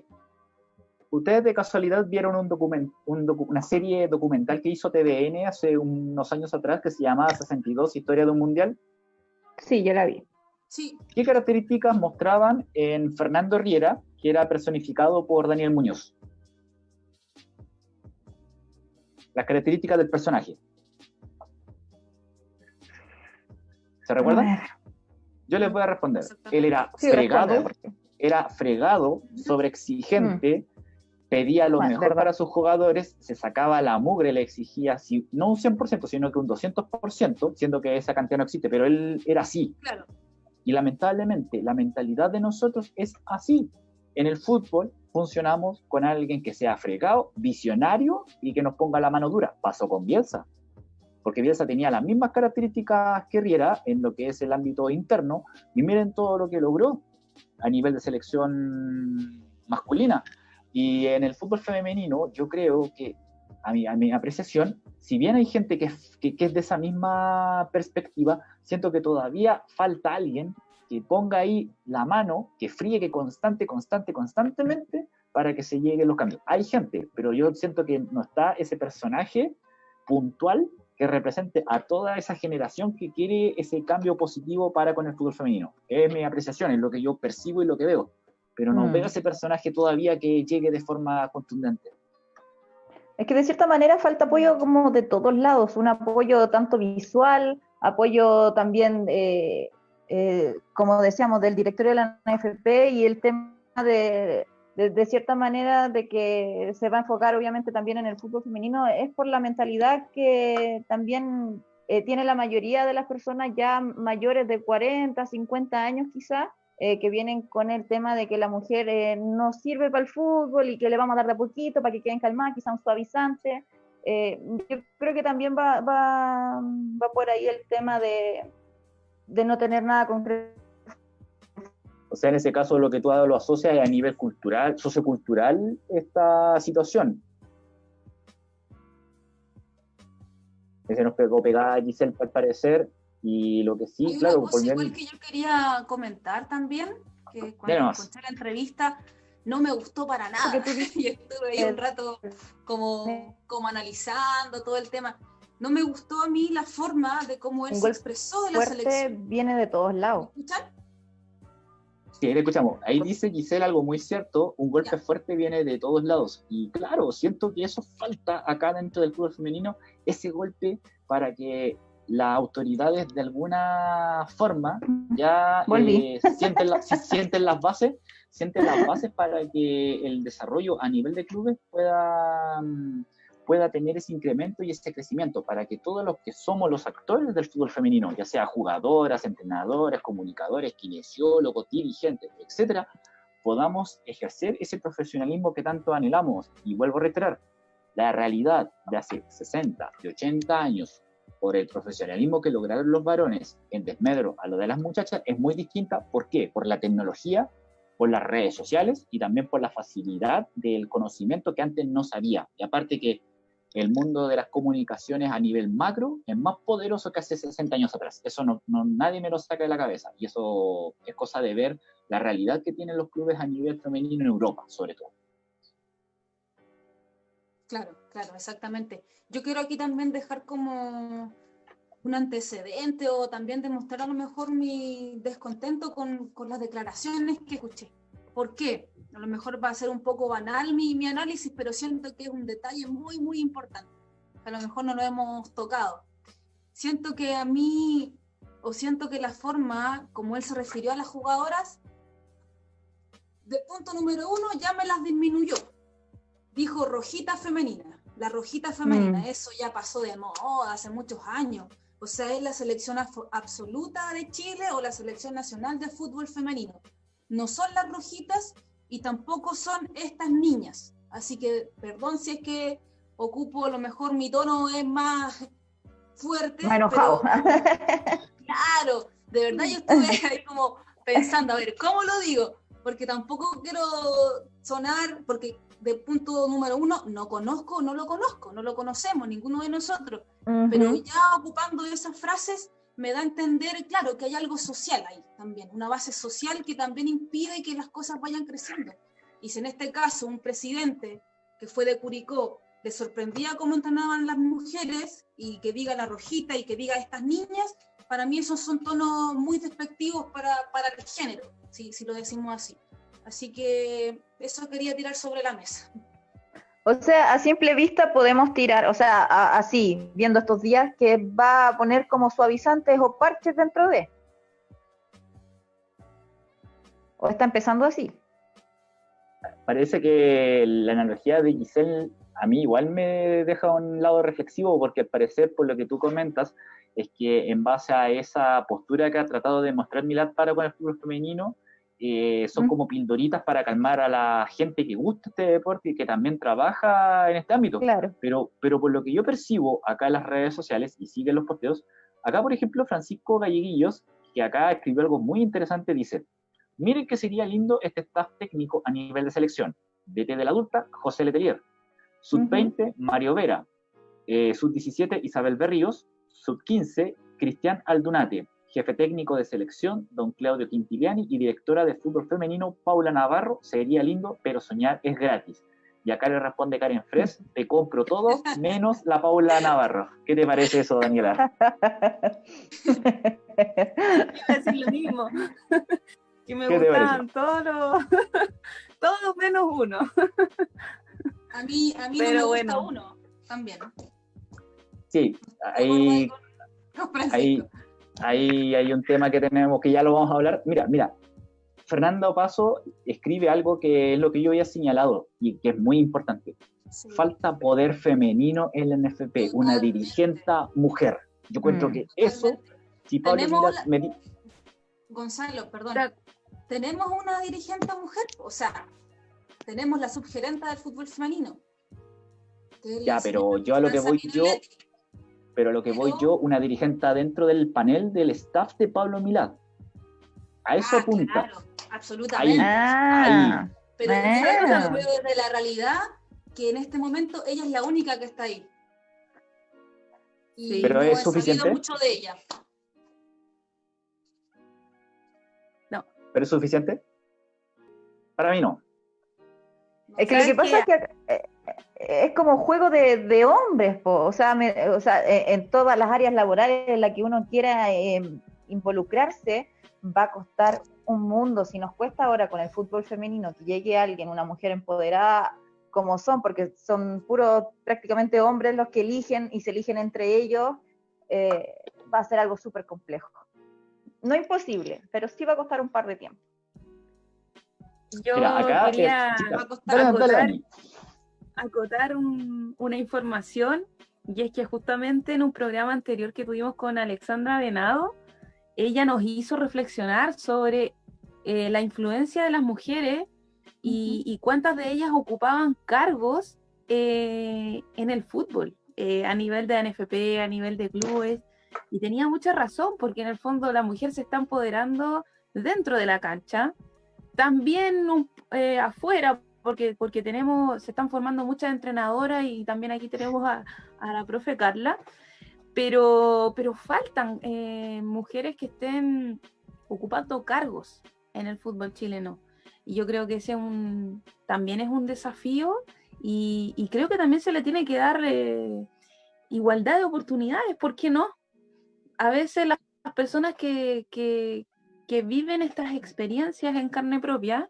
¿Ustedes de casualidad vieron un document, una serie documental que hizo TVN hace unos años atrás que se llamaba 62 Historia de un Mundial? Sí, yo la vi. Sí. ¿Qué características mostraban en Fernando Riera, que era personificado por Daniel Muñoz? Las características del personaje. ¿Se recuerdan? Yo les voy a responder. Él era fregado, era fregado, sobreexigente, pedía lo mejor para sus jugadores, se sacaba la mugre, le exigía, si, no un 100%, sino que un 200%, siendo que esa cantidad no existe, pero él era así. Claro. Y lamentablemente, la mentalidad de nosotros es así. En el fútbol funcionamos con alguien que sea fregado, visionario y que nos ponga la mano dura. Pasó con Bielsa, porque Bielsa tenía las mismas características que Riera en lo que es el ámbito interno, y miren todo lo que logró a nivel de selección masculina. Y en el fútbol femenino, yo creo que, a mi, a mi apreciación, si bien hay gente que, que, es de esa misma perspectiva, siento que todavía falta alguien que ponga ahí la mano, que friegue constante, constante, constantemente para que se lleguen los cambios. Hay gente, pero yo siento que no está ese personaje puntual que represente a toda esa generación que quiere ese cambio positivo para con el fútbol femenino. Es mi apreciación, es lo que yo percibo y lo que veo pero no mm. veo ese personaje todavía que llegue de forma contundente. Es que de cierta manera falta apoyo como de todos lados, un apoyo tanto visual, apoyo también, eh, eh, como decíamos, del directorio de la NFP y el tema de, de, cierta manera, de que se va a enfocar obviamente también en el fútbol femenino, es por la mentalidad que también eh, tiene la mayoría de las personas ya mayores de 40, 50 años quizás, eh, que vienen con el tema de que la mujer eh, no sirve para el fútbol y que le vamos a dar de poquito para que queden calmadas, quizá un suavizante. Eh, yo creo que también va, va, va, por ahí el tema de, de no tener nada concreto. O sea, en ese caso lo que tú lo asocias a nivel cultural, sociocultural, esta situación. Se nos pegó pegada Giselle al parecer, y lo que sí, Hay claro. Una cosa igual que yo quería comentar también, que cuando escuché la entrevista no me gustó para nada. y estuve ahí un rato como, como analizando todo el tema. No me gustó a mí la forma de cómo él se expresó de la selección. viene de todos lados. ¿Me escuchan? Sí, le escuchamos. Ahí dice Giselle algo muy cierto, un golpe fuerte viene de todos lados. Y claro, siento que eso falta acá dentro del fútbol femenino, ese golpe para que las autoridades de alguna forma ya eh, sienten, sienten las bases sienten las bases para que el desarrollo a nivel de clubes pueda, mm, pueda tener ese incremento y ese crecimiento, para que todos los que somos los actores del fútbol femenino, ya sea jugadoras, entrenadores, comunicadores, kinesiólogos, dirigentes, etcétera, podamos ejercer ese profesionalismo que tanto anhelamos. Y vuelvo a reiterar, la realidad de hace 60, de 80 años por el profesionalismo que lograron los varones en desmedro a lo de las muchachas es muy distinta. ¿Por qué? Por la tecnología, por las redes sociales y también por la facilidad del conocimiento que antes no sabía. Y aparte que el mundo de las comunicaciones a nivel macro es más poderoso que hace 60 años atrás. Eso no, nadie me lo saca de la cabeza. Y eso es cosa de ver la realidad que tienen los clubes a nivel femenino en Europa, sobre todo. Claro, claro, exactamente. Yo quiero aquí también dejar como un antecedente o también demostrar a lo mejor mi descontento con, con las declaraciones que escuché. ¿Por qué? A lo mejor va a ser un poco banal mi, mi análisis, pero siento que es un detalle muy, muy importante. A lo mejor no lo hemos tocado. Siento que a mí, o siento que la forma como él se refirió a las jugadoras, de punto número uno ya me las disminuyó. Dijo rojita femenina. La rojita femenina, mm. eso ya pasó de moda hace muchos años. O sea, es la selección absoluta de Chile o la selección nacional de fútbol femenino. No son las rojitas y tampoco son estas niñas. Así que, perdón si es que ocupo, a lo mejor mi tono es más fuerte. Me enojado. claro, de verdad yo estuve ahí como pensando, a ver, ¿cómo lo digo? Porque tampoco quiero sonar, porque de punto número uno, no conozco, no lo conozco, no lo conocemos, ninguno de nosotros. Pero ya ocupando esas frases, me da a entender, claro, que hay algo social ahí también, una base social que también impide que las cosas vayan creciendo. Y si en este caso un presidente que fue de Curicó le sorprendía cómo entrenaban las mujeres y que diga la rojita y que diga estas niñas, para mí esos son tonos muy despectivos para, para el género, si, si lo decimos así. Así que eso quería tirar sobre la mesa. O sea, a simple vista podemos tirar, o sea, así, viendo estos días, que va a poner como suavizantes o parches dentro de. ¿O está empezando así? Parece que la analogía de Giselle a mí igual me deja un lado reflexivo, porque al parecer, por lo que tú comentas, es que en base a esa postura que ha tratado de mostrar Milad para con el fútbol femenino, eh, son como pildoritas para calmar a la gente que gusta este deporte y que también trabaja en este ámbito. Claro. Pero, pero por lo que yo percibo acá en las redes sociales y siguen los posteos, acá por ejemplo Francisco Galleguillos, que acá escribió algo muy interesante, dice, miren que sería lindo este staff técnico a nivel de selección. DT de la adulta, José Letelier. Sub-20, Mario Vera. Eh, Sub-17, Isabel Berríos. Sub-15, Cristian Aldunate jefe técnico de selección, don Claudio Quintiliani, y directora de fútbol femenino, Paula Navarro, sería lindo, pero soñar es gratis. Y acá le responde Karen Fres, te compro todo, menos la Paula Navarro. ¿Qué te parece eso, Daniela? decir lo mismo. Que me gustaban todos todos menos uno. A mí, a mí no me gusta uno, también. Sí, ahí, ahí, ahí hay un tema que tenemos que ya lo vamos a hablar. Mira, mira, Fernando Paso escribe algo que es lo que yo había señalado y que es muy importante. Falta poder femenino en la NFP, una dirigente mujer. Yo cuento mm. que eso, si Pablo me Gonzalo, perdón. ¿Tenemos una dirigente mujer? O sea, tenemos la subgerenta del fútbol femenino. Ya, pero yo a lo que voy yo, pero lo que voy yo, una dirigente dentro del panel del staff de Pablo Milad. A eso ah, apunta. Claro, absolutamente. Ah, pero yo veo desde la realidad que en este momento ella es la única que está ahí. Y pero no es suficiente. mucho de ella. No. ¿Pero es suficiente? Para mí no. Es que lo que pasa es que eh, es como juego de, hombres, o sea, o sea, e, en todas las áreas laborales en las que uno quiera em, involucrarse, va a costar un mundo. Si nos cuesta ahora con el fútbol femenino que llegue alguien, una mujer empoderada como son, porque son puros prácticamente hombres los que eligen y se eligen entre ellos, eh, va a ser algo súper complejo. No imposible, pero sí va a costar un par de tiempo. Yo quería acotar una información y es que justamente en un programa anterior que tuvimos con Alexandra Venado, ella nos hizo reflexionar sobre eh, la influencia de las mujeres y, cuántas de ellas ocupaban cargos eh, en el fútbol, eh, a nivel de NFP, a nivel de clubes. Y tenía mucha razón, porque en el fondo la mujer se está empoderando dentro de la cancha, también eh, afuera, porque, porque tenemos, se están formando muchas entrenadoras y también aquí tenemos a, la profe Carla, pero, pero faltan mujeres que estén ocupando cargos en el fútbol chileno. Y yo creo que ese un, también es un desafío y, creo que también se le tiene que dar eh, igualdad de oportunidades, ¿por qué no? A veces las personas que, que viven estas experiencias en carne propia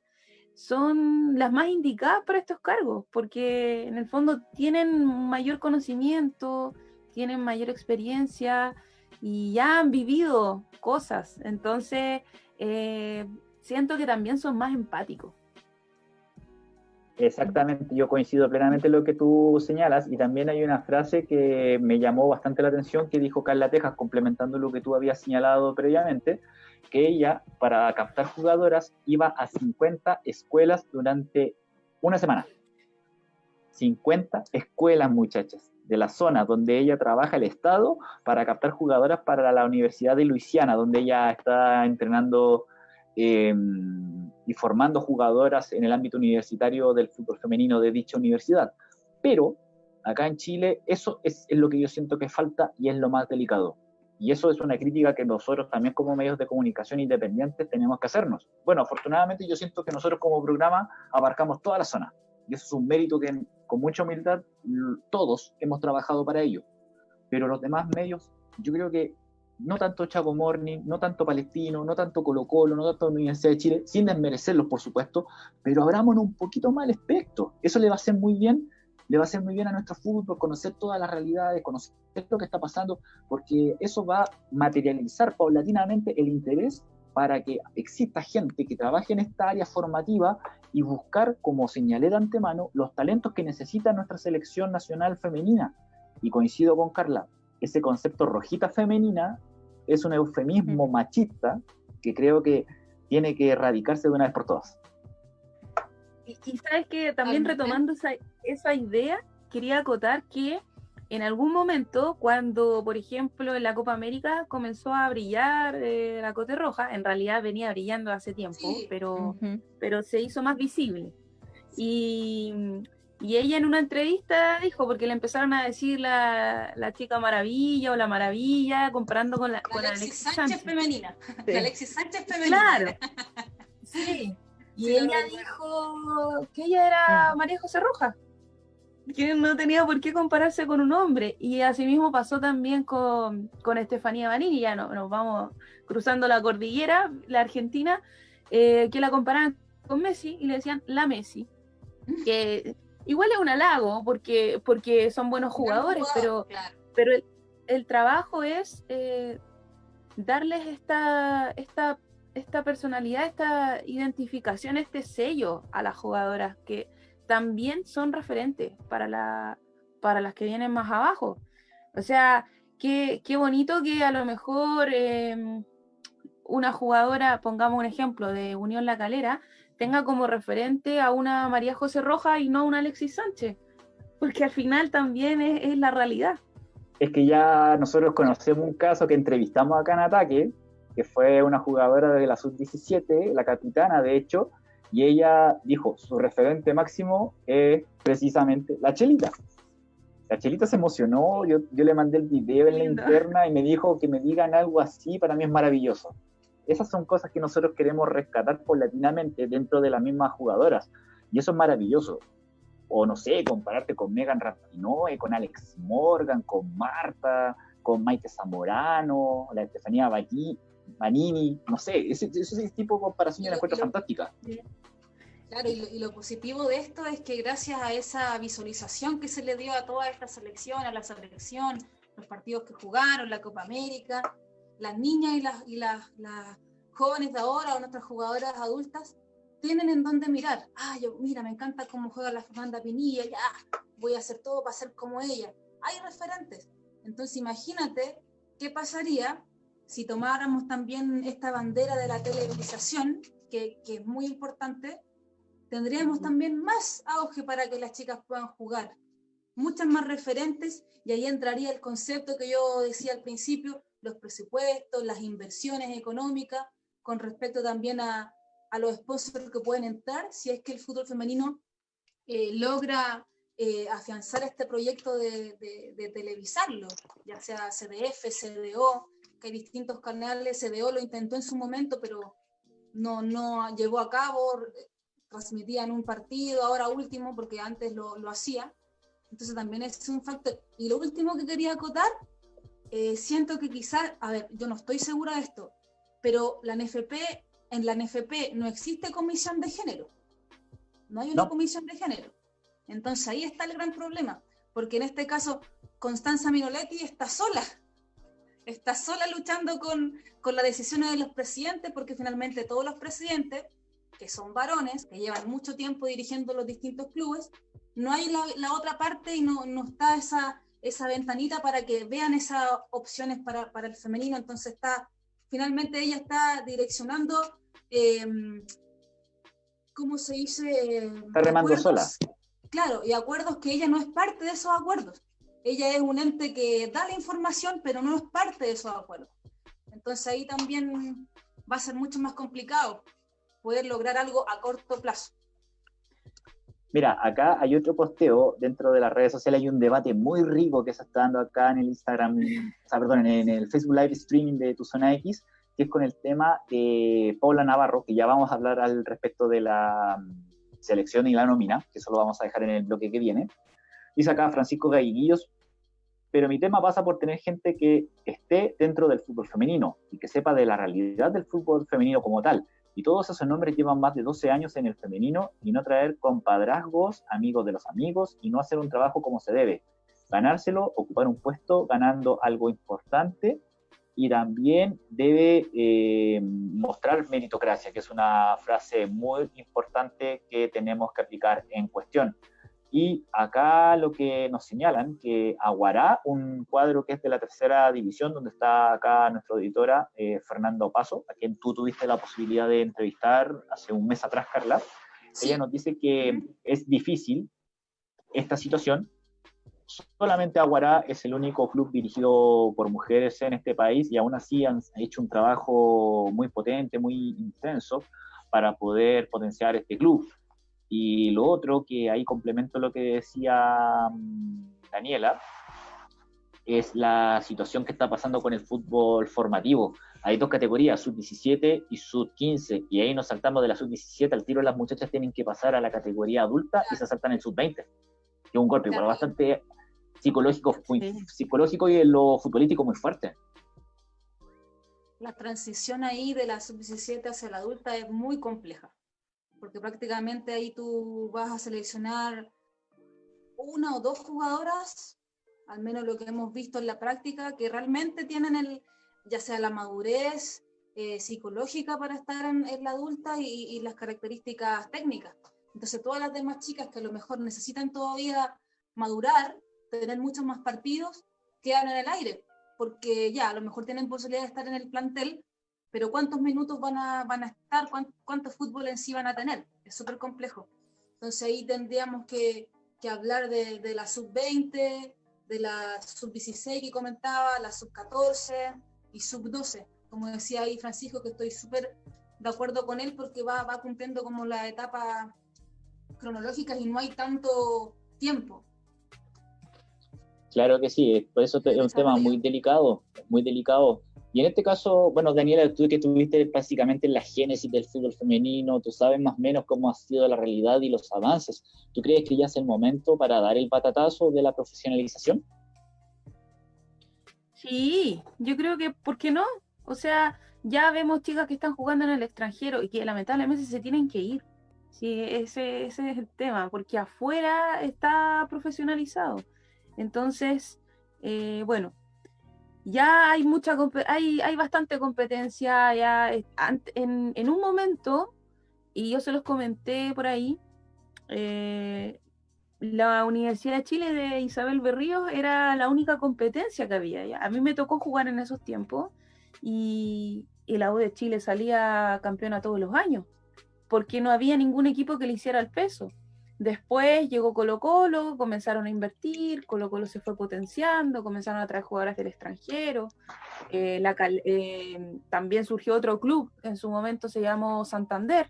son las más indicadas para estos cargos, porque en el fondo tienen mayor conocimiento, tienen mayor experiencia y ya han vivido cosas. Entonces, eh, siento que también son más empáticos. Exactamente, yo coincido plenamente en lo que tú señalas y también hay una frase que me llamó bastante la atención que dijo Carla Tejas, complementando lo que tú habías señalado previamente, que ella para captar jugadoras iba a 50 escuelas durante una semana. 50 escuelas, muchachas, de la zona donde ella trabaja el Estado para captar jugadoras para la Universidad de Luisiana, donde ella está entrenando Em, y formando jugadoras en el ámbito universitario del fútbol femenino de dicha universidad. Pero acá en Chile eso es, lo que yo siento que falta y es lo más delicado. Y eso es una crítica que nosotros también como medios de comunicación independientes tenemos que hacernos. Bueno, afortunadamente yo siento que nosotros como programa abarcamos toda la zona. Y eso es un mérito que con mucha humildad todos hemos trabajado para ello. Pero los demás medios, yo creo que no tanto Chaco Morning, no tanto Palestino, no tanto Colo Colo, no tanto Universidad de Chile, sin desmerecerlos, por supuesto, pero abrámonos un poquito más al espectro. Eso le va a hacer muy bien, le va a hacer muy bien a nuestro fútbol, conocer todas las realidades, conocer lo que está pasando, porque eso va a materializar paulatinamente el interés para que exista gente que trabaje en esta área formativa y buscar, como señalé de antemano, los talentos que necesita nuestra selección nacional femenina. Y coincido con Carla, ese concepto rojita femenina es un eufemismo machista que creo que tiene que erradicarse de una vez por todas. Y, sabes que también retomando esa, esa idea, quería acotar que en algún momento, cuando, por ejemplo, en la Copa América comenzó a brillar eh, la Cote Roja, en realidad venía brillando hace tiempo, pero, pero se hizo más visible. Y, y ella en una entrevista dijo, porque le empezaron a decir la, la chica maravilla o la maravilla, comparando con la, con Alexis, Sánchez, femenina. La Alexis Sánchez femenina. Claro. Sí. Y ella dijo que ella era María José Rojas, que no tenía por qué compararse con un hombre. Y asimismo pasó también con, con Estefanía Banini, ya no, nos vamos cruzando la cordillera, la Argentina, eh, que la comparaban con Messi y le decían la Messi. Que igual es un halago porque, porque son buenos jugadores, pero, pero el, trabajo es eh, darles esta, esta, esta personalidad, esta identificación, este sello a las jugadoras que también son referentes para, la, para las que vienen más abajo. O sea, qué, qué bonito que a lo mejor em, una jugadora, pongamos un ejemplo de Unión La Calera, tenga como referente a una María José Roja y no a una Alexis Sánchez, porque al final también es, la realidad. Es que ya nosotros conocemos un caso que entrevistamos acá en Ataque, que fue una jugadora de la sub-17, la capitana de hecho, y ella dijo, su referente máximo es precisamente la Chelita. La Chelita se emocionó, yo, yo le mandé el video en la interna y me dijo que me digan algo así, para mí es maravilloso esas son cosas que nosotros queremos rescatar paulatinamente dentro de las mismas jugadoras. Y eso es maravilloso. O no sé, compararte con Megan Rapinoe, con Alex Morgan, con Marta, con Maite Zamorano, la Estefanía Manini, no sé, ese, ese tipo de comparación yo la encuentro fantástica. Claro, y lo, positivo de esto es que gracias a esa visualización que se le dio a toda esta selección, a la selección, los partidos que jugaron, la Copa América, las niñas y las, y las, jóvenes de ahora o nuestras jugadoras adultas tienen en dónde mirar. Ah, yo, mira, me encanta cómo juega la Fernanda Pinilla, ya, voy a hacer todo para ser como ella. Hay referentes. Entonces, imagínate qué pasaría si tomáramos también esta bandera de la televisación, que, que es muy importante, tendríamos también más auge para que las chicas puedan jugar, muchas más referentes, y ahí entraría el concepto que yo decía al principio, los presupuestos, las inversiones económicas, con respecto también a, a los sponsors que pueden entrar, si es que el fútbol femenino eh, logra eh, afianzar este proyecto de, de, televisarlo, ya sea CDF, CDO, que hay distintos canales, CDO lo intentó en su momento, pero no, no llevó a cabo, transmitían un partido, ahora último, porque antes lo, lo hacía. Entonces también es un factor. Y lo último que quería acotar, eh, siento que quizás, a ver, yo no estoy segura de esto, pero la NFP, en la NFP no existe comisión de género. No hay una comisión de género. Entonces ahí está el gran problema, porque en este caso Constanza Minoletti está sola, está sola luchando con, con las decisiones de los presidentes, porque finalmente todos los presidentes que son varones, que llevan mucho tiempo dirigiendo los distintos clubes, no hay la, otra parte y no, no, está esa, esa ventanita para que vean esas opciones para, para el femenino. Entonces está, finalmente ella está direccionando, eh, ¿cómo se dice? Está remando sola. Claro, y acuerdos que ella no es parte de esos acuerdos. Ella es un ente que da la información, pero no es parte de esos acuerdos. Entonces ahí también va a ser mucho más complicado poder lograr algo a corto plazo. Mira, acá hay otro posteo dentro de las redes sociales, hay un debate muy rico que se está dando acá en el Instagram, o sea, perdón, en el Facebook Live Streaming de Tu Zona X, que es con el tema de Paula Navarro, que ya vamos a hablar al respecto de la mm, selección y la nómina, que eso lo vamos a dejar en el bloque que viene. Dice acá Francisco Gaiguillos, pero mi tema pasa por tener gente que esté dentro del fútbol femenino y que sepa de la realidad del fútbol femenino como tal, y todos esos nombres llevan más de 12 años en el femenino y no traer compadrazgos, amigos de los amigos y no hacer un trabajo como se debe. Ganárselo, ocupar un puesto ganando algo importante y también debe eh, mostrar meritocracia, que es una frase muy importante que tenemos que aplicar en cuestión. Y acá lo que nos señalan, que Aguará, un cuadro que es de la tercera división, donde está acá nuestra editora eh, Fernando Paso, a quien tú tuviste la posibilidad de entrevistar hace un mes atrás, Carla, ella nos dice que es difícil esta situación. Solamente Aguará es el único club dirigido por mujeres en este país y aún así han hecho un trabajo muy potente, muy intenso para poder potenciar este club. Y lo otro, que ahí complemento lo que decía mm, Daniela, es la situación que está pasando con el fútbol formativo. Hay dos categorías, sub-17 y sub-15, y ahí nos saltamos de la sub-17 al tiro, las muchachas tienen que pasar a la categoría adulta y se saltan el sub-20, que es un golpe bastante psicológico, psicológico y en lo futbolístico muy fuerte. La transición ahí de la sub-17 hacia la adulta es muy compleja porque prácticamente ahí tú vas a seleccionar una o dos jugadoras, al menos lo que hemos visto en la práctica, que realmente tienen el, ya sea la madurez eh, psicológica para estar en, la adulta y, las características técnicas. Entonces todas las demás chicas que a lo mejor necesitan todavía madurar, tener muchos más partidos, quedan en el aire, porque ya a lo mejor tienen posibilidad de estar en el plantel, pero ¿cuántos minutos van a, van a estar? ¿Cuánto, fútbol en sí van a tener? Es súper complejo. Entonces ahí tendríamos que, que hablar de, de la sub-20, de la sub-16 que comentaba, la sub-14 y sub-12. Como decía ahí Francisco, que estoy súper de acuerdo con él porque va, va cumpliendo como la etapa cronológica y no hay tanto tiempo. Claro que sí, por eso es un tema muy delicado, muy delicado y en este caso, bueno, Daniela, tú que estuviste prácticamente en la génesis del fútbol femenino, tú sabes más o menos cómo ha sido la realidad y los avances. ¿Tú crees que ya es el momento para dar el patatazo de la profesionalización? Sí, yo creo que, ¿por qué no? O sea, ya vemos chicas que están jugando en el extranjero y que lamentablemente se tienen que ir. Sí, ese, ese es el tema, porque afuera está profesionalizado. Entonces, eh, bueno, ya hay mucha hay, hay bastante competencia ya en, en, un momento y yo se los comenté por ahí eh, la Universidad de Chile de Isabel Berríos era la única competencia que había a mí me tocó jugar en esos tiempos y, y la U de Chile salía campeona todos los años porque no había ningún equipo que le hiciera el peso. Después llegó Colo Colo, comenzaron a invertir, Colo Colo se fue potenciando, comenzaron a traer jugadoras del extranjero. Eh, eh, también surgió otro club, en su momento se llamó Santander.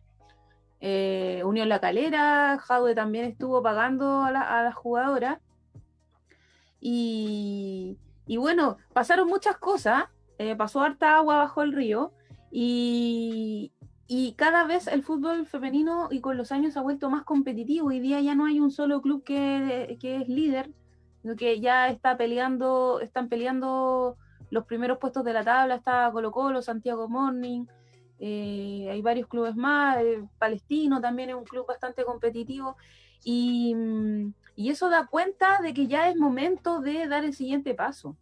Eh, Unión La Calera, Jaude también estuvo pagando a la, a jugadora. Y, bueno, pasaron muchas cosas, pasó harta agua bajo el río y, y cada vez el fútbol femenino y con los años ha vuelto más competitivo. Hoy día ya no hay un solo club que, que es líder, sino que ya está peleando, están peleando los primeros puestos de la tabla, está Colo Colo, Santiago Morning, eh, hay varios clubes más, eh, Palestino también es un club bastante competitivo y, y, eso da cuenta de que ya es momento de dar el siguiente paso.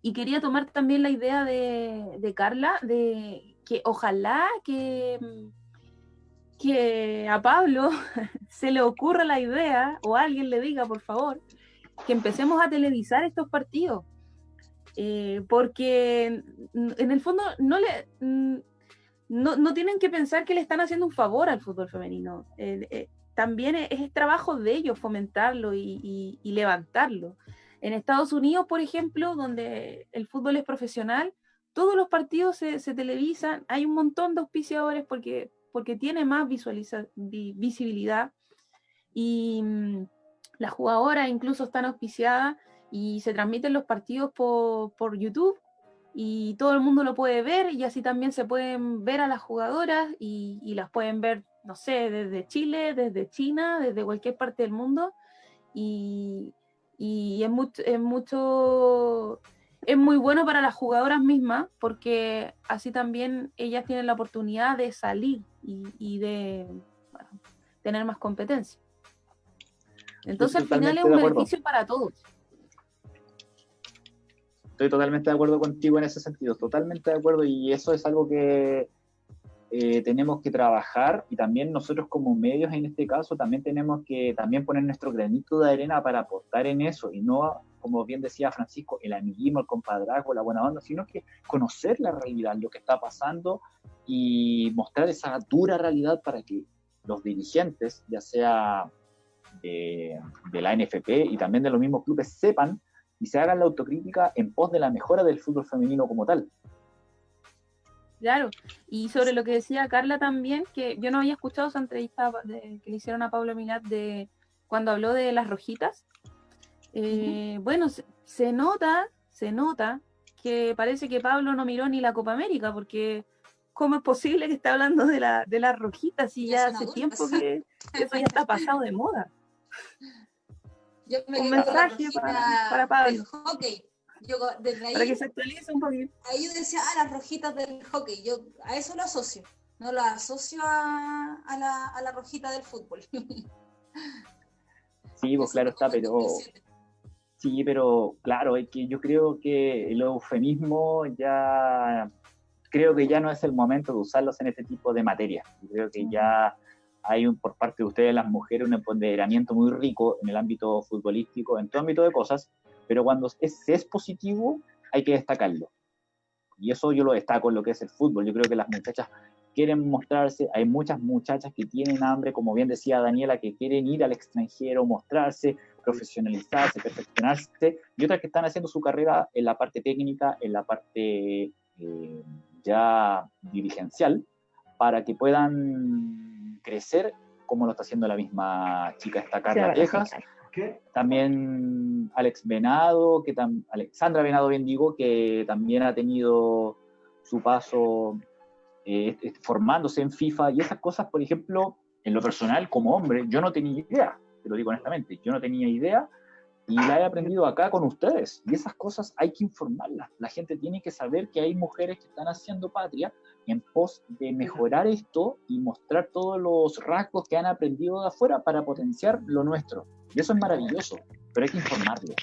Y quería tomar también la idea de, de Carla, de que ojalá que, que a Pablo se le ocurra la idea, o alguien le diga, por favor, que empecemos a televisar estos partidos. Eh, porque en el fondo no le no, tienen que pensar que le están haciendo un favor al fútbol femenino. Eh, eh, también es, trabajo de ellos fomentarlo y, y, levantarlo. En Estados Unidos, por ejemplo, donde el fútbol es profesional, todos los partidos se, televisan, hay un montón de auspiciadores porque, porque tiene más visibilidad. Y mm, las jugadoras incluso están auspiciadas y se transmiten los partidos por, YouTube y todo el mundo lo puede ver y así también se pueden ver a las jugadoras y, las pueden ver, no sé, desde Chile, desde China, desde cualquier parte del mundo. Y, y es mucho es muy bueno para las jugadoras mismas porque así también ellas tienen la oportunidad de salir y, de tener más competencia. Entonces al final es un beneficio para todos. Estoy totalmente de acuerdo contigo en ese sentido, totalmente de acuerdo y eso es algo que eh, tenemos que trabajar y también nosotros como medios en este caso también tenemos que también poner nuestro granito de arena para aportar en eso y no como bien decía Francisco, el amiguismo, el compadrazgo, la buena onda, sino que conocer la realidad, lo que está pasando y mostrar esa dura realidad para que los dirigentes, ya sea de, la NFP y también de los mismos clubes, sepan y se hagan la autocrítica en pos de la mejora del fútbol femenino como tal. Claro, y sobre lo que decía Carla también, que yo no había escuchado esa entrevista que le hicieron a Pablo Milat de cuando habló de las rojitas, eh, bueno, se, nota, se nota que parece que Pablo no miró ni la Copa América, porque ¿cómo es posible que esté hablando de la, de las rojitas si ya hace tiempo que eso ya está pasado de moda? un mensaje para, Pablo. hockey. para que se actualice un poquito. Ahí yo decía, ah, las rojitas del hockey. Yo a eso lo asocio. No lo asocio a, la, a la rojita del fútbol. sí, pues claro está, pero Sí, pero claro, es que yo creo que el eufemismo ya, creo que ya no es el momento de usarlos en este tipo de materia. creo que ya hay un, por parte de ustedes, las mujeres, un empoderamiento muy rico en el ámbito futbolístico, en todo ámbito de cosas, pero cuando es, es positivo, hay que destacarlo. Y eso yo lo destaco en lo que es el fútbol. Yo creo que las muchachas quieren mostrarse, hay muchas muchachas que tienen hambre, como bien decía Daniela, que quieren ir al extranjero, mostrarse, profesionalizarse, perfeccionarse, y otras que están haciendo su carrera en la parte técnica, en la parte eh, ya dirigencial, para que puedan crecer como lo está haciendo la misma chica esta Carla Tejas. También Alex Venado, que Alexandra Venado bien digo, que también ha tenido su paso eh, formándose en FIFA y esas cosas, por ejemplo, en lo personal como hombre, yo no tenía idea te lo digo honestamente, yo no tenía idea y la he aprendido acá con ustedes. Y esas cosas hay que informarlas. La gente tiene que saber que hay mujeres que están haciendo patria en pos de mejorar esto y mostrar todos los rasgos que han aprendido de afuera para potenciar lo nuestro. Y eso es maravilloso, pero hay que informarlo.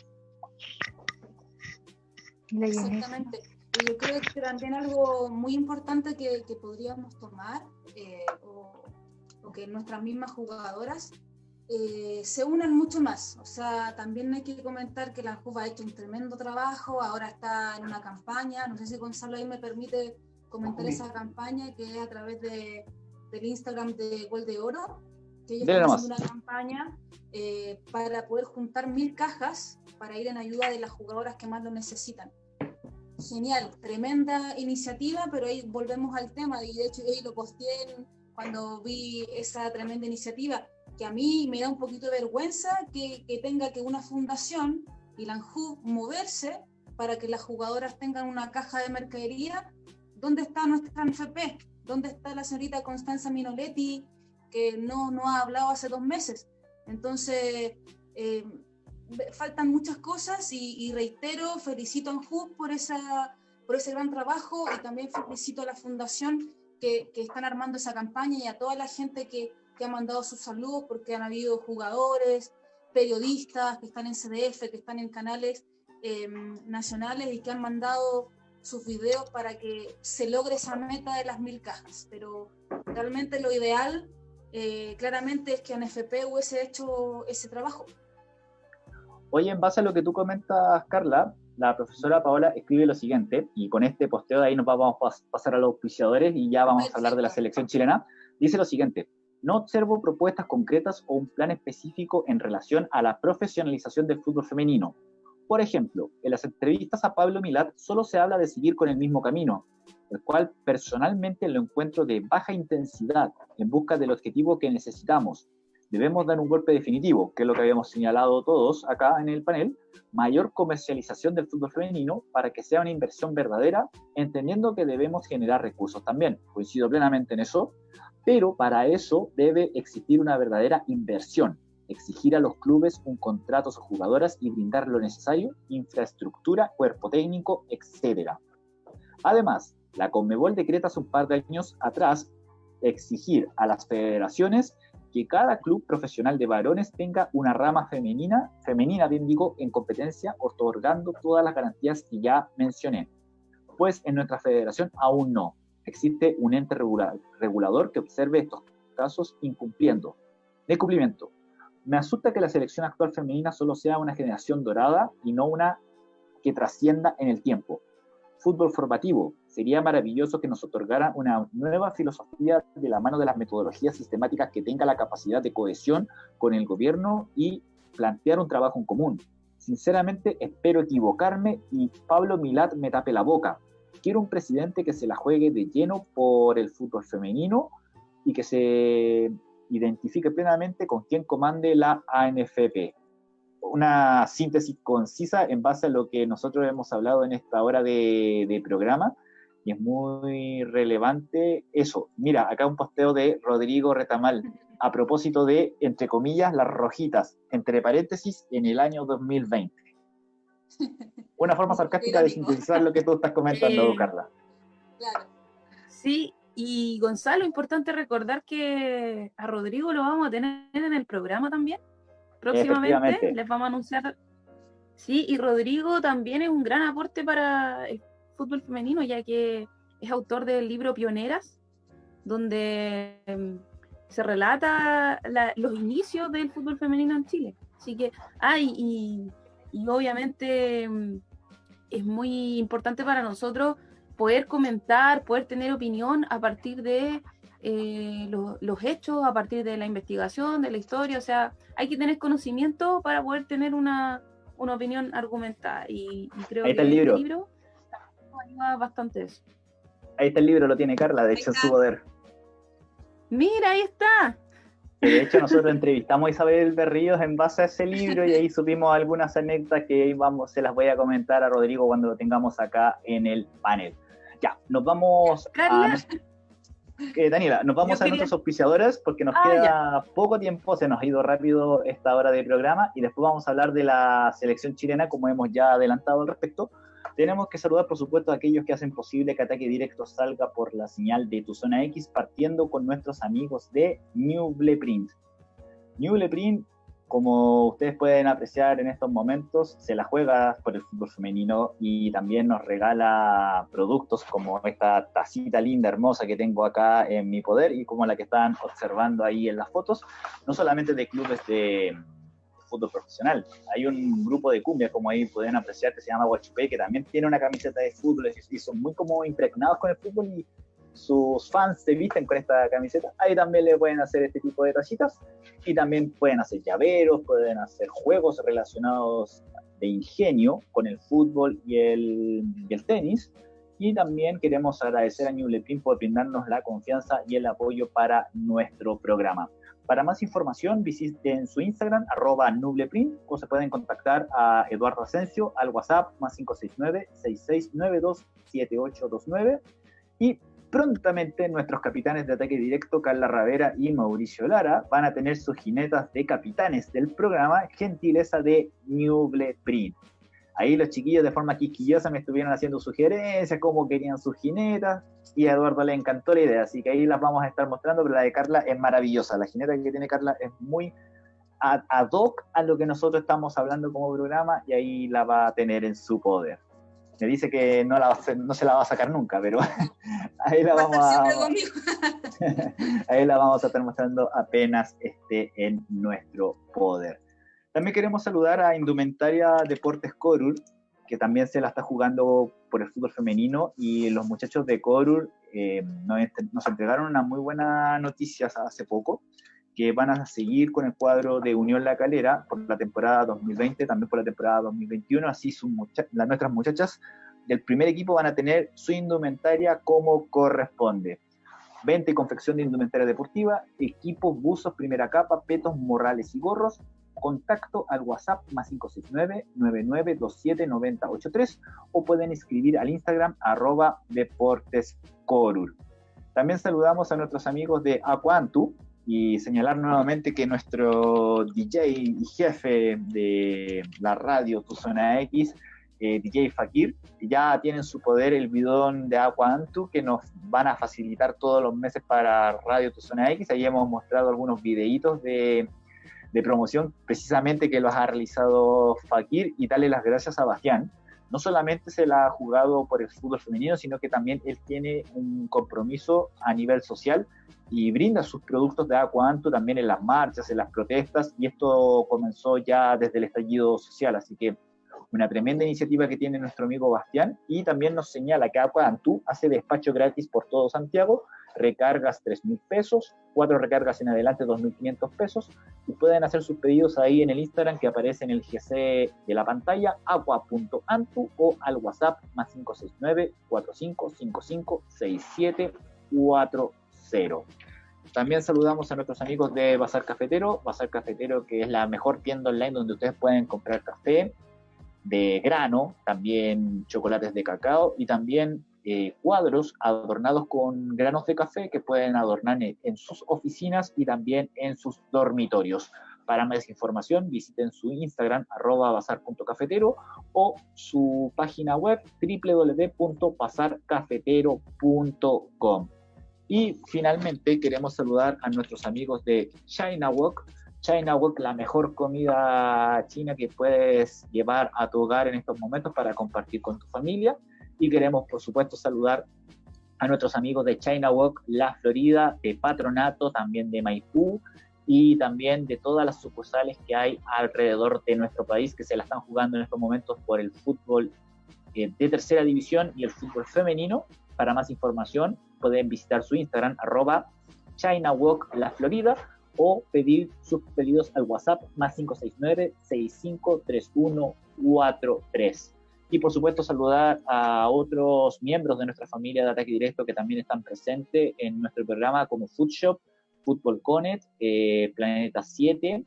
Exactamente. Y yo creo que también algo muy importante que, podríamos tomar, eh, o, o que nuestras mismas jugadoras eh, se unen mucho más. O sea, también hay que comentar que la JUF ha hecho un tremendo trabajo, ahora está en una campaña, no sé si Gonzalo ahí me permite comentar esa campaña que es a través de, del Instagram de Gol de Oro, que ellos están haciendo una campaña eh, para poder juntar mil cajas para ir en ayuda de las jugadoras que más lo necesitan. Genial, tremenda iniciativa, pero ahí volvemos al tema, y de hecho hoy lo posteé cuando vi esa tremenda iniciativa, que a mí me da un poquito de vergüenza que, que tenga que una fundación y la ANJU moverse para que las jugadoras tengan una caja de mercadería. ¿Dónde está nuestra NFP? ¿Dónde está la señorita Constanza Minoletti que no, no ha hablado hace dos meses? Entonces, eh, faltan muchas cosas y, reitero, felicito a ANJU por, por ese gran trabajo y también felicito a la fundación que, que están armando esa campaña y a toda la gente que, que ha mandado sus saludos porque han habido jugadores, periodistas que están en CDF, que están en canales em, nacionales y que han mandado sus videos para que se logre esa meta de las mil cajas. Pero realmente lo ideal, eh, claramente, es que NFP hubiese hecho ese trabajo. Oye, en base a lo que tú comentas, Carla, la profesora Paola escribe lo siguiente, y con este posteo de ahí nos vamos a pasar a los auspiciadores y ya vamos a hablar de la selección chilena. Dice lo siguiente, no observo propuestas concretas o un plan específico en relación a la profesionalización del fútbol femenino. Por ejemplo, en las entrevistas a Pablo Milat solo se habla de seguir con el mismo camino, el cual personalmente lo encuentro de baja intensidad en busca del objetivo que necesitamos. Debemos dar un golpe definitivo, que es lo que habíamos señalado todos acá en el panel, mayor comercialización del fútbol femenino para que sea una inversión verdadera, entendiendo que debemos generar recursos también. Coincido plenamente en eso, pero para eso debe existir una verdadera inversión, exigir a los clubes un contrato a sus jugadoras y brindar lo necesario, infraestructura, cuerpo técnico, etc. Además, la Conmebol decreta hace un par de años atrás exigir a las federaciones que cada club profesional de varones tenga una rama femenina, femenina bien digo, en competencia, otorgando todas las garantías que ya mencioné. Pues en nuestra federación aún no existe un ente regulador que observe estos casos incumpliendo. De cumplimiento. Me asusta que la selección actual femenina solo sea una generación dorada y no una que trascienda en el tiempo. Fútbol formativo. Sería maravilloso que nos otorgara una nueva filosofía de la mano de las metodologías sistemáticas que tenga la capacidad de cohesión con el gobierno y plantear un trabajo en común. Sinceramente, espero equivocarme y Pablo Milat me tape la boca, quiero un presidente que se la juegue de lleno por el fútbol femenino y que se identifique plenamente con quien comande la ANFP. Una síntesis concisa en base a lo que nosotros hemos hablado en esta hora de, de programa y es muy relevante eso. Mira, acá un posteo de Rodrigo Retamal a propósito de, entre comillas, las rojitas, entre paréntesis, en el año 2020. Una forma sarcástica de sintetizar lo que tú estás comentando, Carla. Claro. Sí, y Gonzalo, importante recordar que a Rodrigo lo vamos a tener en el programa también. Próximamente les vamos a anunciar. Sí, y Rodrigo también es un gran aporte para el fútbol femenino, ya que es autor del libro Pioneras, donde em, se relata los inicios del fútbol femenino en Chile. Así que, ay, y y obviamente mm, es muy importante para nosotros poder comentar, poder tener opinión a partir de eh, los hechos, a partir de la investigación, de la historia. O sea, hay que tener conocimiento para poder tener una, opinión argumentada. Y, creo que el libro. este libro ayuda bastante eso. Ahí está el libro, lo tiene Carla, de hecho, en su poder. Mira, ahí está. De hecho, nosotros entrevistamos a Isabel Berríos en base a ese libro y ahí supimos algunas anécdotas que vamos, se las voy a comentar a Rodrigo cuando lo tengamos acá en el panel. Ya, nos vamos a... Eh, Daniela, nos vamos a nuestros auspiciadores porque nos ah, queda poco tiempo, se nos ha ido rápido esta hora de programa y después vamos a hablar de la selección chilena como hemos ya adelantado al respecto. Tenemos que saludar, por supuesto, a aquellos que hacen posible que Ataque Directo salga por la señal de tu zona X, partiendo con nuestros amigos de New Print. New Print, como ustedes pueden apreciar en estos momentos, se la juega por el fútbol femenino y también nos regala productos como esta tacita linda, hermosa que tengo acá en mi poder y como la que están observando ahí en las fotos, no solamente de clubes de fútbol profesional. Hay un grupo de cumbia, como ahí pueden apreciar, que se llama Huachupé, que también tiene una camiseta de fútbol y son muy como impregnados con el fútbol y sus fans se visten con esta camiseta, ahí también le pueden hacer este tipo de tachitas y también pueden hacer llaveros, pueden hacer juegos relacionados de ingenio con el fútbol y el, y el tenis. Y también queremos agradecer a Newlepin por brindarnos la confianza y el apoyo para nuestro programa. Para más información, visiten su Instagram, arroba nubleprint, o se pueden contactar a Eduardo Asensio al WhatsApp más 569-6692-7829. Y prontamente nuestros capitanes de ataque directo, Carla Ravera y Mauricio Lara, van a tener sus jinetas de capitanes del programa, gentileza de Nubleprint. Ahí los chiquillos de forma quisquillosa me estuvieron haciendo sugerencias, cómo querían sus jinetas, y a Eduardo le encantó la idea, así que ahí las vamos a estar mostrando, pero la de Carla es maravillosa, la jineta que tiene Carla es muy ad hoc a lo que nosotros estamos hablando como programa, y ahí la va a tener en su poder. Me dice que no, la no se la va a sacar nunca, pero ahí la vamos a, ahí la vamos a estar mostrando apenas esté en nuestro poder. También queremos saludar a Indumentaria Deportes Corur, que también se la está jugando por el fútbol femenino y los muchachos de Corur eh, nos, entregaron una muy buena noticia hace poco, que van a seguir con el cuadro de Unión La Calera por la temporada 2020, también por la temporada 2021, así sus las, nuestras muchachas del primer equipo van a tener su indumentaria como corresponde. Venta y confección de indumentaria deportiva, equipos, buzos, primera capa, petos, morrales y gorros, contacto al WhatsApp más 569-9927-9083 o pueden escribir al Instagram arroba deportescorur. También saludamos a nuestros amigos de Aquantu y señalar nuevamente que nuestro DJ y jefe de la radio Tu Zona X, eh, DJ Fakir, ya tiene en su poder el bidón de Aquantu que nos van a facilitar todos los meses para Radio Tu Zona X. Ahí hemos mostrado algunos videitos de de promoción precisamente que lo ha realizado Fakir y darle las gracias a Bastián. No solamente se la ha jugado por el fútbol femenino, sino que también él tiene un compromiso a nivel social y brinda sus productos de Aquanto también en las marchas, en las protestas, y esto comenzó ya desde el estallido social, así que una tremenda iniciativa que tiene nuestro amigo Bastián, y también nos señala que Aquantú hace despacho gratis por todo Santiago, recargas 3 mil pesos, cuatro recargas en adelante 2.500 pesos y pueden hacer sus pedidos ahí en el Instagram que aparece en el GC de la pantalla agua.antu o al WhatsApp más 569 4555 6740. También saludamos a nuestros amigos de Bazar Cafetero, Bazar Cafetero que es la mejor tienda online donde ustedes pueden comprar café de grano, también chocolates de cacao y también eh, cuadros adornados con granos de café que pueden adornar en, sus oficinas y también en sus dormitorios. Para más información visiten su Instagram arroba bazar.cafetero o su página web www.bazarcafetero.com. Y finalmente queremos saludar a nuestros amigos de China Walk. China Walk, la mejor comida china que puedes llevar a tu hogar en estos momentos para compartir con tu familia y queremos, por supuesto, saludar a nuestros amigos de China Walk, La Florida, de Patronato, también de Maipú y también de todas las sucursales que hay alrededor de nuestro país que se la están jugando en estos momentos por el fútbol eh, de tercera división y el fútbol femenino. Para más información pueden visitar su Instagram arroba China La Florida o pedir sus pedidos al WhatsApp más 569 653143 y por supuesto saludar a otros miembros de nuestra familia de Ataque Directo que también están presentes en nuestro programa como Food Shop, Football Connect, eh, Planeta 7.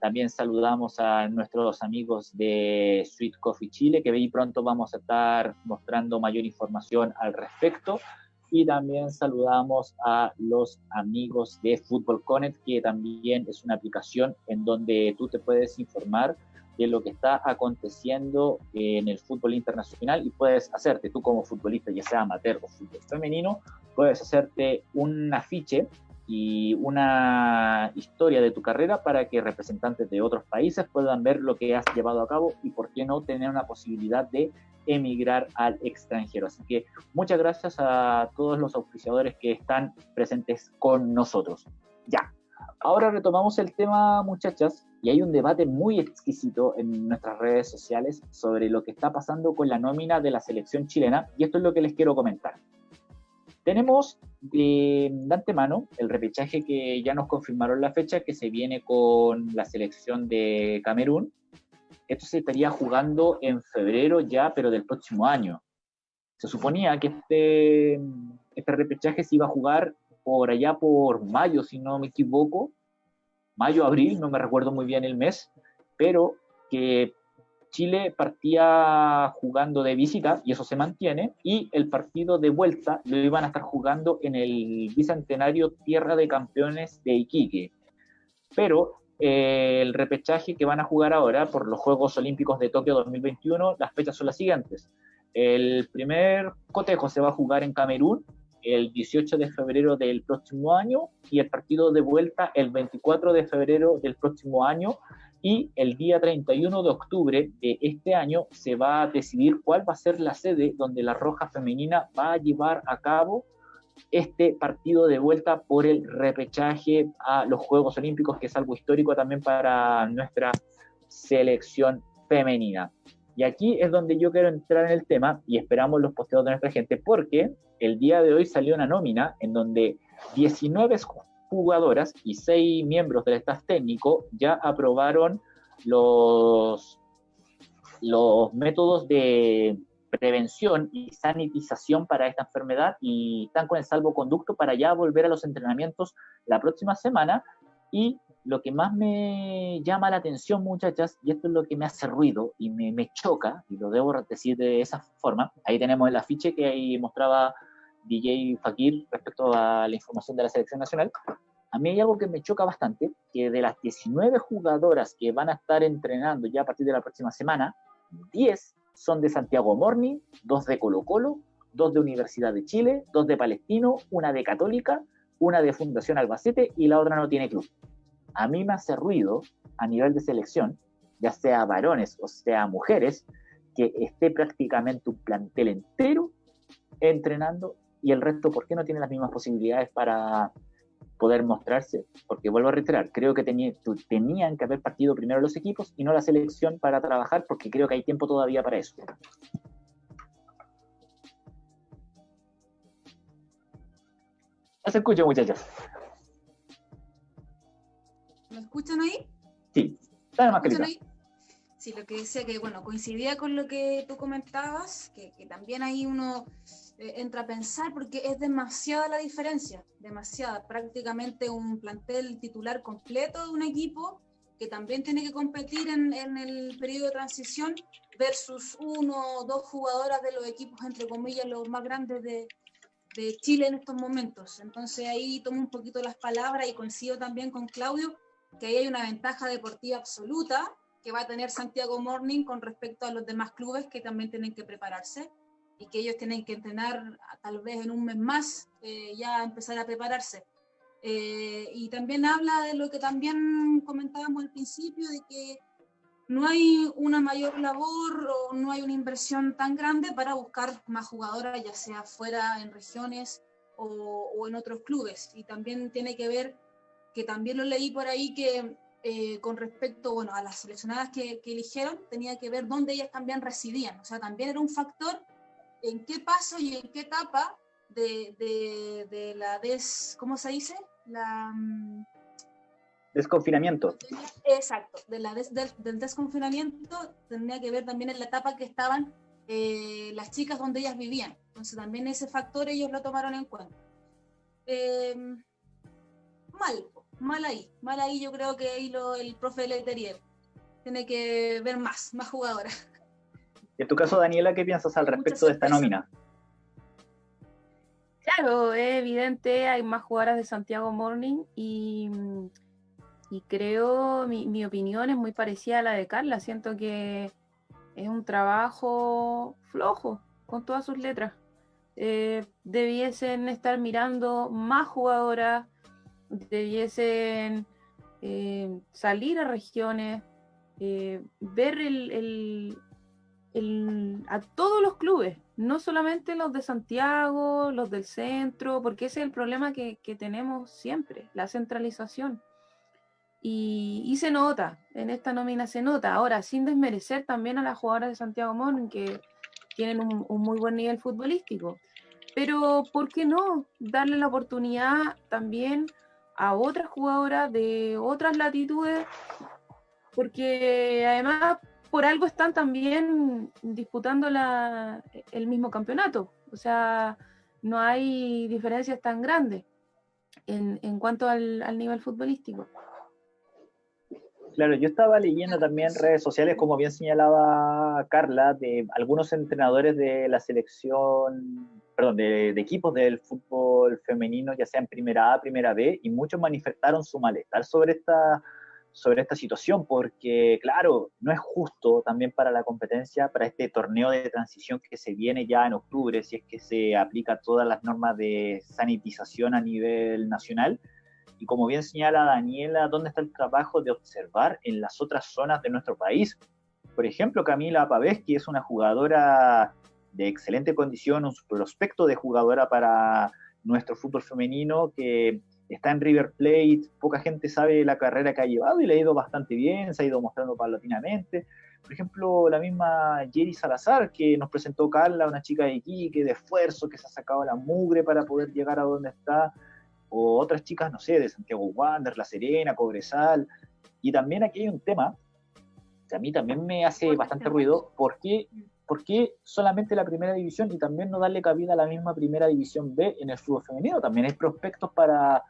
También saludamos a nuestros amigos de Sweet Coffee Chile, que ahí pronto vamos a estar mostrando mayor información al respecto. Y también saludamos a los amigos de Football Connect, que también es una aplicación en donde tú te puedes informar de lo que está aconteciendo en el fútbol internacional y puedes hacerte, tú como futbolista, ya sea amateur o fútbol femenino, puedes hacerte un afiche y una historia de tu carrera para que representantes de otros países puedan ver lo que has llevado a cabo y por qué no tener una posibilidad de emigrar al extranjero. Así que muchas gracias a todos los auspiciadores que están presentes con nosotros. Ya, ahora retomamos el tema, muchachas, y hay un debate muy exquisito en nuestras redes sociales sobre lo que está pasando con la nómina de la selección chilena, y esto es lo que les quiero comentar. Tenemos de, antemano el repechaje que ya nos confirmaron la fecha, que se viene con la selección de Camerún. Esto se estaría jugando en febrero ya, pero del próximo año. Se suponía que este, este repechaje se iba a jugar por allá por mayo, si no me equivoco, mayo, abril, no me recuerdo muy bien el mes, pero que Chile partía jugando de visita, y eso se mantiene, y el partido de vuelta lo iban a estar jugando en el bicentenario Tierra de Campeones de Iquique. Pero eh, el repechaje que van a jugar ahora por los Juegos Olímpicos de Tokio 2021, las fechas son las siguientes. El primer cotejo se va a jugar en Camerún el 18 de febrero del próximo año y el partido de vuelta el 24 de febrero del próximo año y el día 31 de octubre de este año se va a decidir cuál va a ser la sede donde la Roja Femenina va a llevar a cabo este partido de vuelta por el repechaje a los Juegos Olímpicos, que es algo histórico también para nuestra selección femenina. Y aquí es donde yo quiero entrar en el tema y esperamos los posteos de nuestra gente, porque el día de hoy salió una nómina en donde 19 jugadoras y seis miembros del staff técnico ya aprobaron los, los métodos de prevención y sanitización para esta enfermedad y están con el salvoconducto para ya volver a los entrenamientos la próxima semana. Y lo que más me llama la atención, muchachas, y esto es lo que me hace ruido y me, me choca, y lo debo decir de esa forma, ahí tenemos el afiche que ahí mostraba DJ Fakir respecto a la información de la selección nacional, a mí hay algo que me choca bastante, que de las 19 jugadoras que van a estar entrenando ya a partir de la próxima semana, 10 son de Santiago Morning, 2 de Colo Colo, 2 de Universidad de Chile, 2 de Palestino, una de Católica, una de Fundación Albacete y la otra no tiene club. A mí me hace ruido a nivel de selección, ya sea varones o sea mujeres, que esté prácticamente un plantel entero entrenando y el resto, ¿por qué no tiene las mismas posibilidades para poder mostrarse? Porque vuelvo a reiterar, creo que tenían que haber partido primero los equipos y no la selección para trabajar, porque creo que hay tiempo todavía para eso. Los escucho, muchachos. ¿Me escuchan ahí? Sí, dale más ahí? Sí, lo que decía que, bueno, coincidía con lo que tú comentabas, que, que también hay uno eh, entra a pensar porque es demasiada la diferencia, demasiada. Prácticamente un plantel titular completo de un equipo que también tiene que competir en, en el periodo de transición versus uno o dos jugadoras de los equipos, entre comillas, los más grandes de, de Chile en estos momentos. Entonces ahí tomo un poquito las palabras y coincido también con Claudio que ahí hay una ventaja deportiva absoluta que va a tener Santiago Morning con respecto a los demás clubes que también tienen que prepararse y que ellos tienen que entrenar tal vez en un mes más, eh, ya empezar a prepararse. Eh, y también habla de lo que también comentábamos al principio, de que no hay una mayor labor o no hay una inversión tan grande para buscar más jugadoras, ya sea fuera en regiones o, o en otros clubes. Y también tiene que ver, que también lo leí por ahí, que eh, con respecto bueno, a las seleccionadas que, que, eligieron, tenía que ver dónde ellas también residían. O sea, también era un factor en qué paso y en qué etapa de, de, la des, ¿cómo se dice? La mm, desconfinamiento. Exacto, de la del, desconfinamiento tendría que ver también en la etapa que estaban eh, las chicas donde ellas vivían. Entonces también ese factor ellos lo tomaron en cuenta. Em, mal, mal ahí, mal ahí yo creo que ahí lo, el profe Leterier tiene que ver más, más jugadoras. En tu caso, Daniela, ¿qué piensas al respecto de esta nómina? Claro, es evidente, hay más jugadoras de Santiago Morning y, y creo, mi, mi, opinión es muy parecida a la de Carla. Siento que es un trabajo flojo con todas sus letras. Eh, debiesen estar mirando más jugadoras, debiesen eh, salir a regiones, eh, ver el, a todos los clubes, no solamente los de Santiago, los del centro, porque ese es el problema que, tenemos siempre, la centralización. Y, se nota, en esta nómina se nota. Ahora, sin desmerecer también a las jugadoras de Santiago Morning, que tienen un, muy buen nivel futbolístico. pero ¿por qué no darle la oportunidad también a otras jugadoras de otras latitudes? Porque además por algo están también disputando la, el mismo campeonato. O sea, no hay diferencias tan grandes en, cuanto al, al nivel futbolístico. Claro, yo estaba leyendo también redes sociales, como bien señalaba Carla, de algunos entrenadores de la selección, perdón, de, equipos del fútbol femenino, ya sea en primera A, primera B, y muchos manifestaron su malestar sobre esta, sobre esta situación, porque claro, no es justo también para la competencia, para este torneo de transición que se viene ya en octubre, si es que se aplica todas las normas de sanitización a nivel nacional, y como bien señala Daniela, ¿dónde está el trabajo de observar en las otras zonas de nuestro país? Por ejemplo, Camila Paveschi es una jugadora de excelente condición, un prospecto de jugadora para nuestro fútbol femenino que está en River Plate, poca gente sabe la carrera que ha llevado y le ha ido bastante bien, se ha ido mostrando paulatinamente. Por ejemplo, la misma Jerry Salazar, que nos presentó Carla, una chica de Iquique, de esfuerzo, que se ha sacado la mugre para poder llegar a donde está o otras chicas, no sé, de Santiago Wander, La Serena, Cobresal. Y también aquí hay un tema que a mí también me hace bastante ruido, ¿por qué, ¿por qué solamente la primera división y también no darle cabida a la misma primera división B en el fútbol femenino? También hay prospectos para,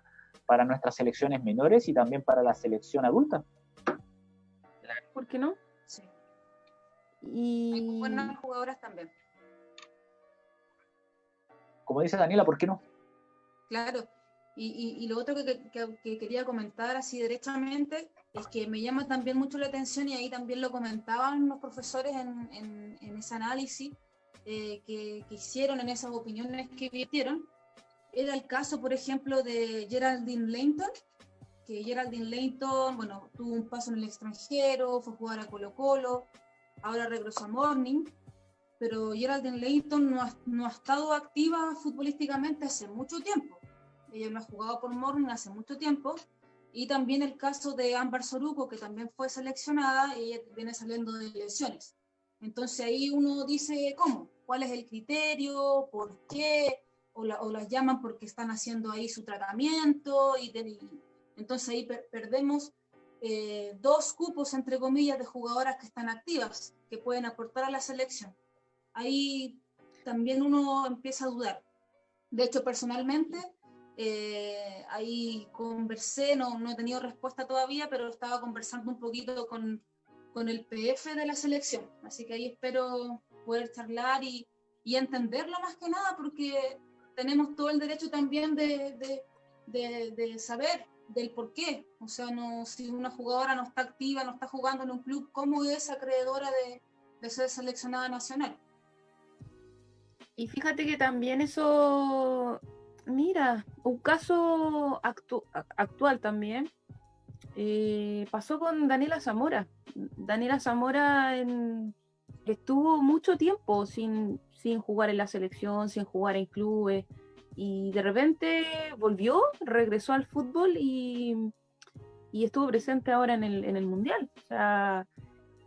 para nuestras selecciones menores y también para la selección adulta. ¿Por qué no? Sí. Y... Hay buenas jugadoras también. Como dice Daniela, ¿por qué no? Claro, y, lo otro que, quería comentar así derechamente es que me llama también mucho la atención y ahí también lo comentaban los profesores en, ese análisis eh, que, hicieron, en esas opiniones que vieron. Era el caso, por ejemplo, de Geraldine Langton, que Geraldine Langton, bueno, tuvo un paso en el extranjero, fue a jugar a Colo Colo, ahora regresó a Morning, pero Geraldine Langton no no ha estado activa futbolísticamente hace mucho tiempo ella no ha jugado por Morning hace mucho tiempo. Y también el caso de Ámbar Soruco, que también fue seleccionada, ella viene saliendo de lesiones. Entonces ahí uno dice, ¿cómo? ¿Cuál es el criterio? ¿Por qué? O, las llaman porque están haciendo ahí su tratamiento. Y, entonces ahí perdemos eh, dos cupos, entre comillas, de jugadoras que están activas, que pueden aportar a la selección. Ahí también uno empieza a dudar. De hecho, personalmente, eh, ahí conversé, no, no he tenido respuesta todavía, pero estaba conversando un poquito con, con el PF de la selección. Así que ahí espero poder charlar y, y entenderlo más que nada, porque tenemos todo el derecho también de, de, de, saber del por qué. O sea, no, si una jugadora no está activa, no está jugando en un club, ¿cómo es acreedora de, de ser seleccionada nacional? Y fíjate que también eso Mira, un caso actual también eh, pasó con Daniela Zamora. Daniela Zamora estuvo mucho tiempo sin, sin jugar en la selección, sin jugar en clubes, y de repente volvió, regresó al fútbol y, estuvo presente ahora en el, en el Mundial.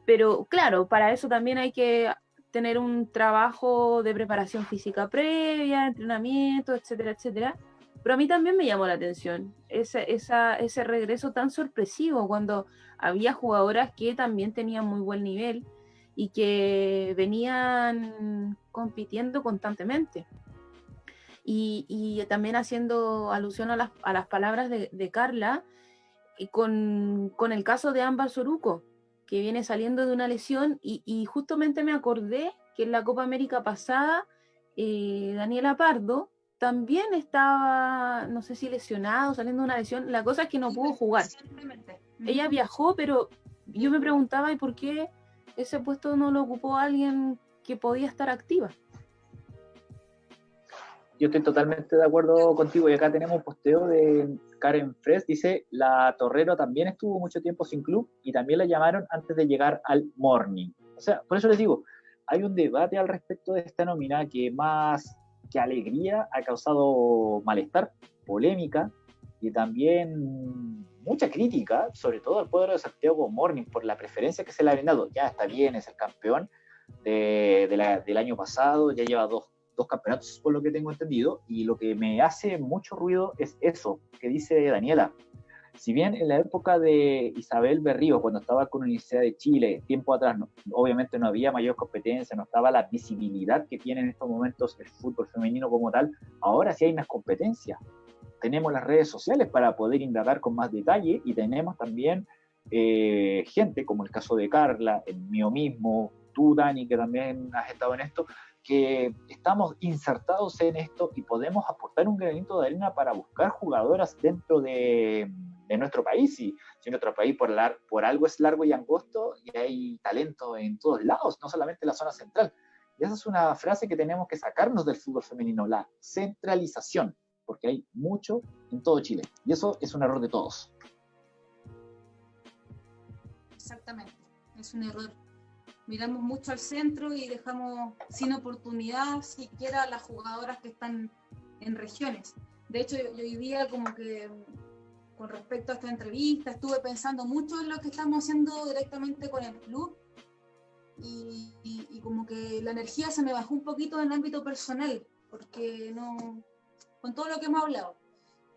pero claro, para eso también hay que tener un trabajo de preparación física previa, entrenamiento, etcétera, etcétera. Pero a mí también me llamó la atención ese, ese regreso tan sorpresivo cuando había jugadoras que también tenían muy buen nivel y que venían compitiendo constantemente. Y, también haciendo alusión a las, a las palabras de, de Carla, y con, con, el caso de Ámbar Soruco, que viene saliendo de una lesión y, justamente me acordé que en la Copa América pasada eh, Daniela Pardo también estaba, no sé si lesionado, saliendo de una lesión. La cosa es que no pudo jugar. Ella viajó, pero yo me preguntaba, ¿y por qué ese puesto no lo ocupó alguien que podía estar activa? Yo estoy totalmente de acuerdo contigo y acá tenemos un posteo de Karen Fresh, dice, la Torrero también estuvo mucho tiempo sin club y también la llamaron antes de llegar al Morning. O sea, por eso les digo, hay un debate al respecto de esta nómina que más que alegría ha causado malestar, polémica y también mucha crítica, sobre todo al poder de Santiago Morning por la preferencia que se le ha brindado. Ya está bien, es el campeón de, del año pasado, ya lleva dos dos campeonatos, por lo que tengo entendido, y lo que me hace mucho ruido es eso que dice Daniela. Si bien en la época de Isabel Berrío, cuando estaba con la Universidad de Chile, tiempo atrás, obviamente no había mayor competencia, no estaba la visibilidad que tiene en estos momentos el fútbol femenino como tal, ahora sí hay más competencia. Tenemos las redes sociales para poder indagar con más detalle y tenemos también eh, gente, como el caso de Carla, el mío mismo, tú, Dani, que también has estado en esto, que estamos insertados en esto y podemos aportar un granito de arena para buscar jugadoras dentro de, nuestro país. Y si nuestro país por, por algo es largo y angosto, y hay talento en todos lados, no solamente en la zona central. Y esa es una frase que tenemos que sacarnos del fútbol femenino, la centralización, porque hay mucho en todo Chile. Y eso es un error de todos. Exactamente, es un error. Miramos mucho al centro y dejamos sin oportunidad siquiera a las jugadoras que están en regiones. De hecho, yo, hoy día como que con respecto a esta entrevista estuve pensando mucho en lo que estamos haciendo directamente con el club y, y, como que la energía se me bajó un poquito en el ámbito personal, porque no, con todo lo que hemos hablado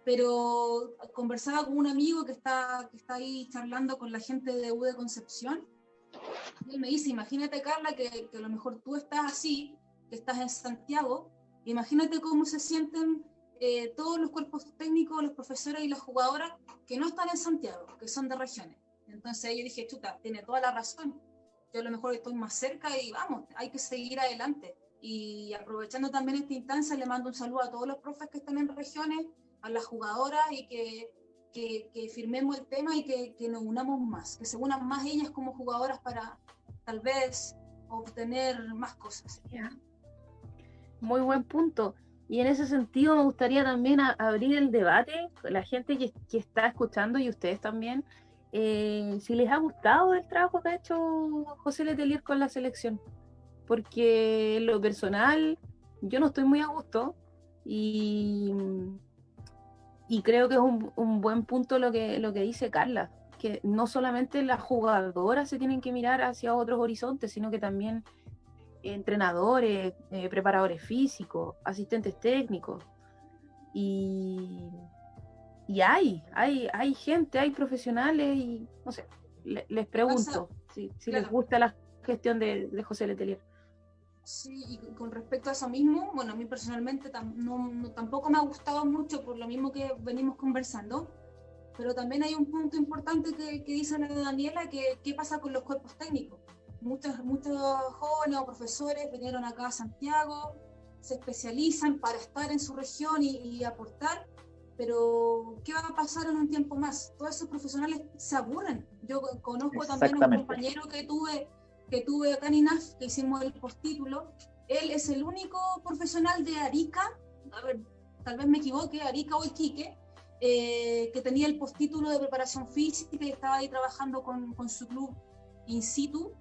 pero conversaba con un amigo que está, que está ahí charlando con la gente de U de Concepción, y él me dice, imagínate Carla, que, que, a lo mejor tú estás así, que estás en Santiago, imagínate cómo se sienten eh, todos los cuerpos técnicos, los profesores y las jugadoras que no están en Santiago, que son de regiones. Entonces yo dije, chuta, tiene toda la razón, yo a lo mejor estoy más cerca y vamos, hay que seguir adelante. Y aprovechando también esta instancia, le mando un saludo a todos los profes que están en regiones, a las jugadoras y que, que, firmemos el tema y que, que, nos unamos más, que se unan más ellas como jugadoras para tal vez obtener más cosas. Muy buen punto. Y en ese sentido me gustaría también abrir el debate la gente que, está escuchando y ustedes también, eh, si les ha gustado el trabajo que ha hecho José Letelier con la selección. Porque lo personal yo no estoy muy a gusto y y creo que es un, buen punto lo que, lo que dice Carla, que no solamente las jugadoras se tienen que mirar hacia otros horizontes, sino que también entrenadores, eh, preparadores físicos, asistentes técnicos. Y, y hay, hay, hay gente, hay profesionales y no sé, les pregunto si, les gusta la gestión de, de José Letelier. Sí, y con respecto a eso mismo, bueno, a mí personalmente no, tampoco me ha gustado mucho por lo mismo que venimos conversando, pero también hay un punto importante que, que dice Daniela, que qué pasa con los cuerpos técnicos. Muchos, muchos jóvenes o profesores vinieron acá a Santiago, se especializan para estar en su región y, y aportar, pero ¿qué va a pasar en un tiempo más? Todos esos profesionales se aburren. Yo conozco también a un compañero que tuve que tuve acá en INAF, que hicimos el postítulo, él es el único profesional de Arica, a ver, tal vez me equivoque, Arica o Iquique, eh, que tenía el postítulo de preparación física y estaba ahí trabajando con, con su club in situ.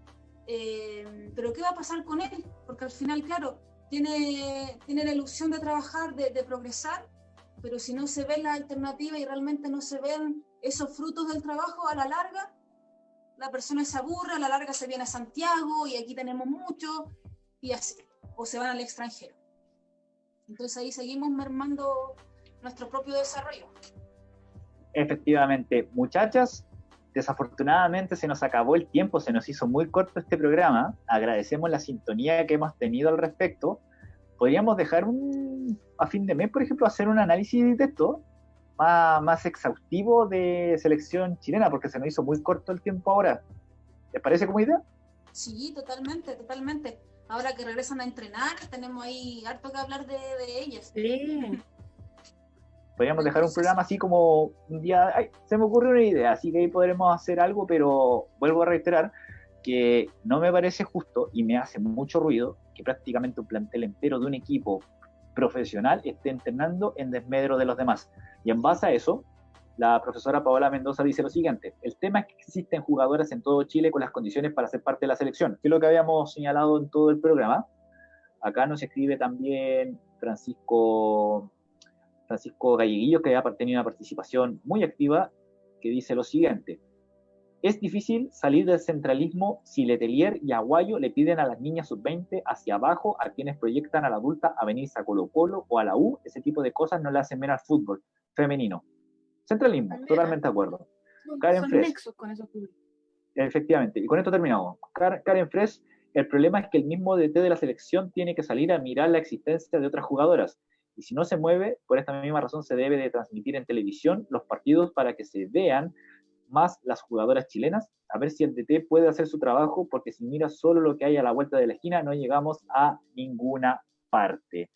Eh, pero ¿qué va a pasar con él? Porque al final, claro, tiene, tiene la ilusión de trabajar, de, de progresar, pero si no se ve la alternativa y realmente no se ven esos frutos del trabajo a la larga, la persona se aburre, a la larga se viene a Santiago y aquí tenemos mucho, y así, o se van al extranjero. Entonces ahí seguimos mermando nuestro propio desarrollo. Efectivamente, muchachas, desafortunadamente se nos acabó el tiempo, se nos hizo muy corto este programa, agradecemos la sintonía que hemos tenido al respecto. Podríamos dejar un, a fin de mes, por ejemplo, hacer un análisis de esto, más, exhaustivo de selección chilena, porque se nos hizo muy corto el tiempo ahora. ¿Les parece como idea? Sí, totalmente, totalmente. Ahora que regresan a entrenar, tenemos ahí harto que hablar de, ellas. Sí. Podríamos dejar un programa así como un día, ay, se me ocurrió una idea, así que ahí podremos hacer algo, pero vuelvo a reiterar que no me parece justo y me hace mucho ruido que prácticamente un plantel entero de un equipo profesional esté entrenando en desmedro de los demás. Y en base a eso, la profesora Paola Mendoza dice lo siguiente, el tema es que existen jugadoras en todo Chile con las condiciones para ser parte de la selección, que es lo que habíamos señalado en todo el programa. Acá nos escribe también Francisco, Francisco Galleguillo, que ha tenido una participación muy activa, que dice lo siguiente, Es difícil salir del centralismo si Letelier y Aguayo le piden a las niñas sub-20 hacia abajo a quienes proyectan a la adulta a venirse a Colo Colo o a la U. Ese tipo de cosas no le hacen ver al fútbol femenino. Centralismo, totalmente de acuerdo. Karen Fresh. con Efectivamente. Y con esto terminamos. Karen Fresh, el problema es que el mismo DT de la selección tiene que salir a mirar la existencia de otras jugadoras. Y si no se mueve, por esta misma razón se debe de transmitir en televisión los partidos para que se vean más las jugadoras chilenas, a ver si el DT puede hacer su trabajo, porque si mira solo lo que hay a la vuelta de la esquina, no llegamos a ninguna parte.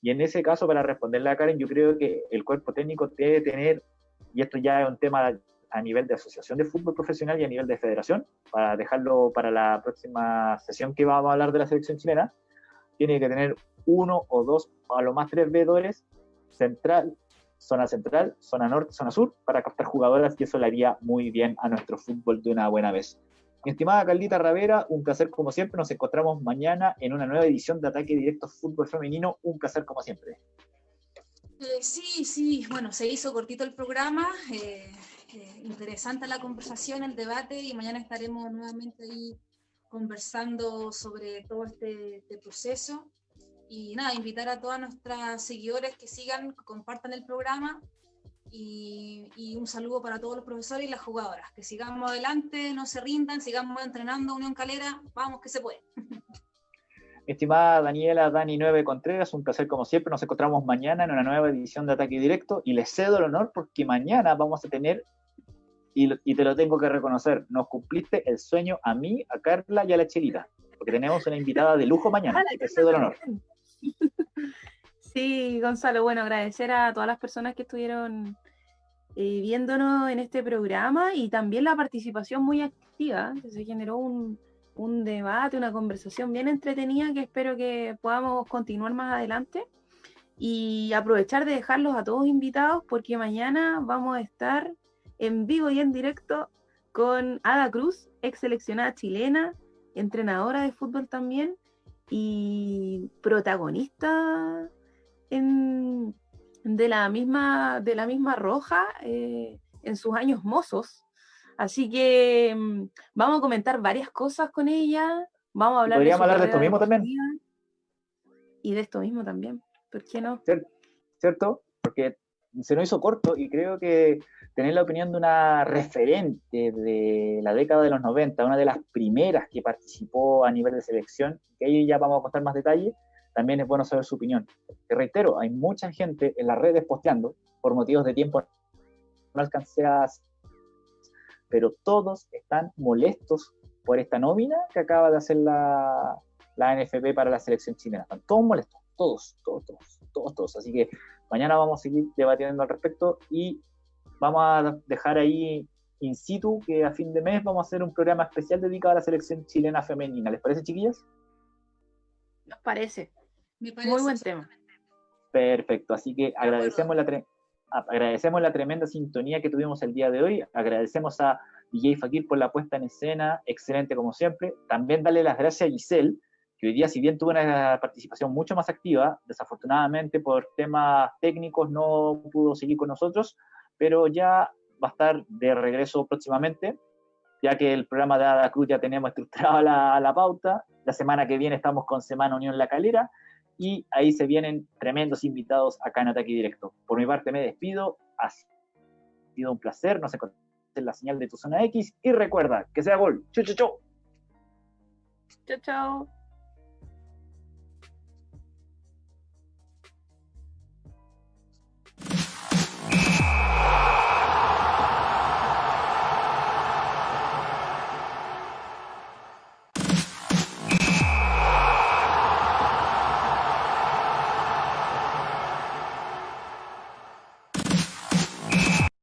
Y en ese caso, para responderle a Karen, yo creo que el cuerpo técnico debe tener, y esto ya es un tema a nivel de asociación de fútbol profesional y a nivel de federación, para dejarlo para la próxima sesión que vamos a hablar de la selección chilena, tiene que tener uno o dos, a lo más tres vedores central, zona central, zona norte, zona sur, para captar jugadoras y eso le haría muy bien a nuestro fútbol de una buena vez. Mi estimada Caldita Ravera, un placer como siempre. Nos encontramos mañana en una nueva edición de Ataque Directo Fútbol Femenino. Un placer como siempre. Eh, sí, sí, bueno, se hizo cortito el programa. Eh, eh, interesante la conversación, el debate y mañana estaremos nuevamente ahí conversando sobre todo este, este proceso. Y nada, invitar a todas nuestras seguidores que sigan, que compartan el programa y, un saludo para todos los profesores y las jugadoras. Que sigamos adelante, no se rindan, sigamos entrenando Unión Calera, vamos que se puede. Estimada Daniela Dani 9 Contreras, un placer como siempre. Nos encontramos mañana en una nueva edición de Ataque Directo y les cedo el honor porque mañana vamos a tener, y, y te lo tengo que reconocer, nos cumpliste el sueño a mí, a Carla y a la Chelita, porque tenemos una invitada de lujo mañana. Te cedo el honor. Sí, Gonzalo, bueno, agradecer a todas las personas que estuvieron eh, viéndonos en este programa y también la participación muy activa, se generó un, un debate, una conversación bien entretenida que espero que podamos continuar más adelante. Y aprovechar de dejarlos a todos invitados porque mañana vamos a estar en vivo y en directo con Ada Cruz, ex seleccionada chilena, entrenadora de fútbol también, y protagonista de, la misma, de la misma Roja eh, en sus años mozos. Así que mm, vamos a comentar varias cosas con ella. Vamos a hablar, de, hablar de esto mismo también. Y de esto mismo también. ¿Por qué no? ¿Cierto? Porque se nos hizo corto y creo que tener la opinión de una referente de la década de los 90, una de las primeras que participó a nivel de selección, que ahí ya vamos a contar más detalles, también es bueno saber su opinión. Te reitero, hay mucha gente en las redes posteando, por motivos de tiempo no alcancé a... Pero todos están molestos por esta nómina que acaba de hacer la, la NFP para la selección chilena. Están todos molestos, todos, todos, todos, todos, todos. Así que mañana vamos a seguir debatiendo al respecto y vamos a dejar ahí in situ que a fin de mes vamos a hacer un programa especial dedicado a la selección chilena femenina. ¿Les parece, chiquillas? Nos parece. Muy buen tema. Perfecto, así que agradecemos la, agradecemos la tremenda sintonía que tuvimos el día de hoy. Agradecemos a DJ Fakir por la puesta en escena, excelente como siempre. También darle las gracias a Giselle, que hoy día, si bien tuvo una participación mucho más activa, desafortunadamente por temas técnicos no pudo seguir con nosotros, pero ya va a estar de regreso próximamente, ya que el programa de Ada Cruz ya tenemos estructurado la, la pauta. La semana que viene estamos con Semana Unión La Calera y ahí se vienen tremendos invitados acá en Ataque Directo. Por mi parte me despido, ha sido un placer, no se en la señal de tu zona X y recuerda que sea gol. Chau, chau, chau. Chau, chau.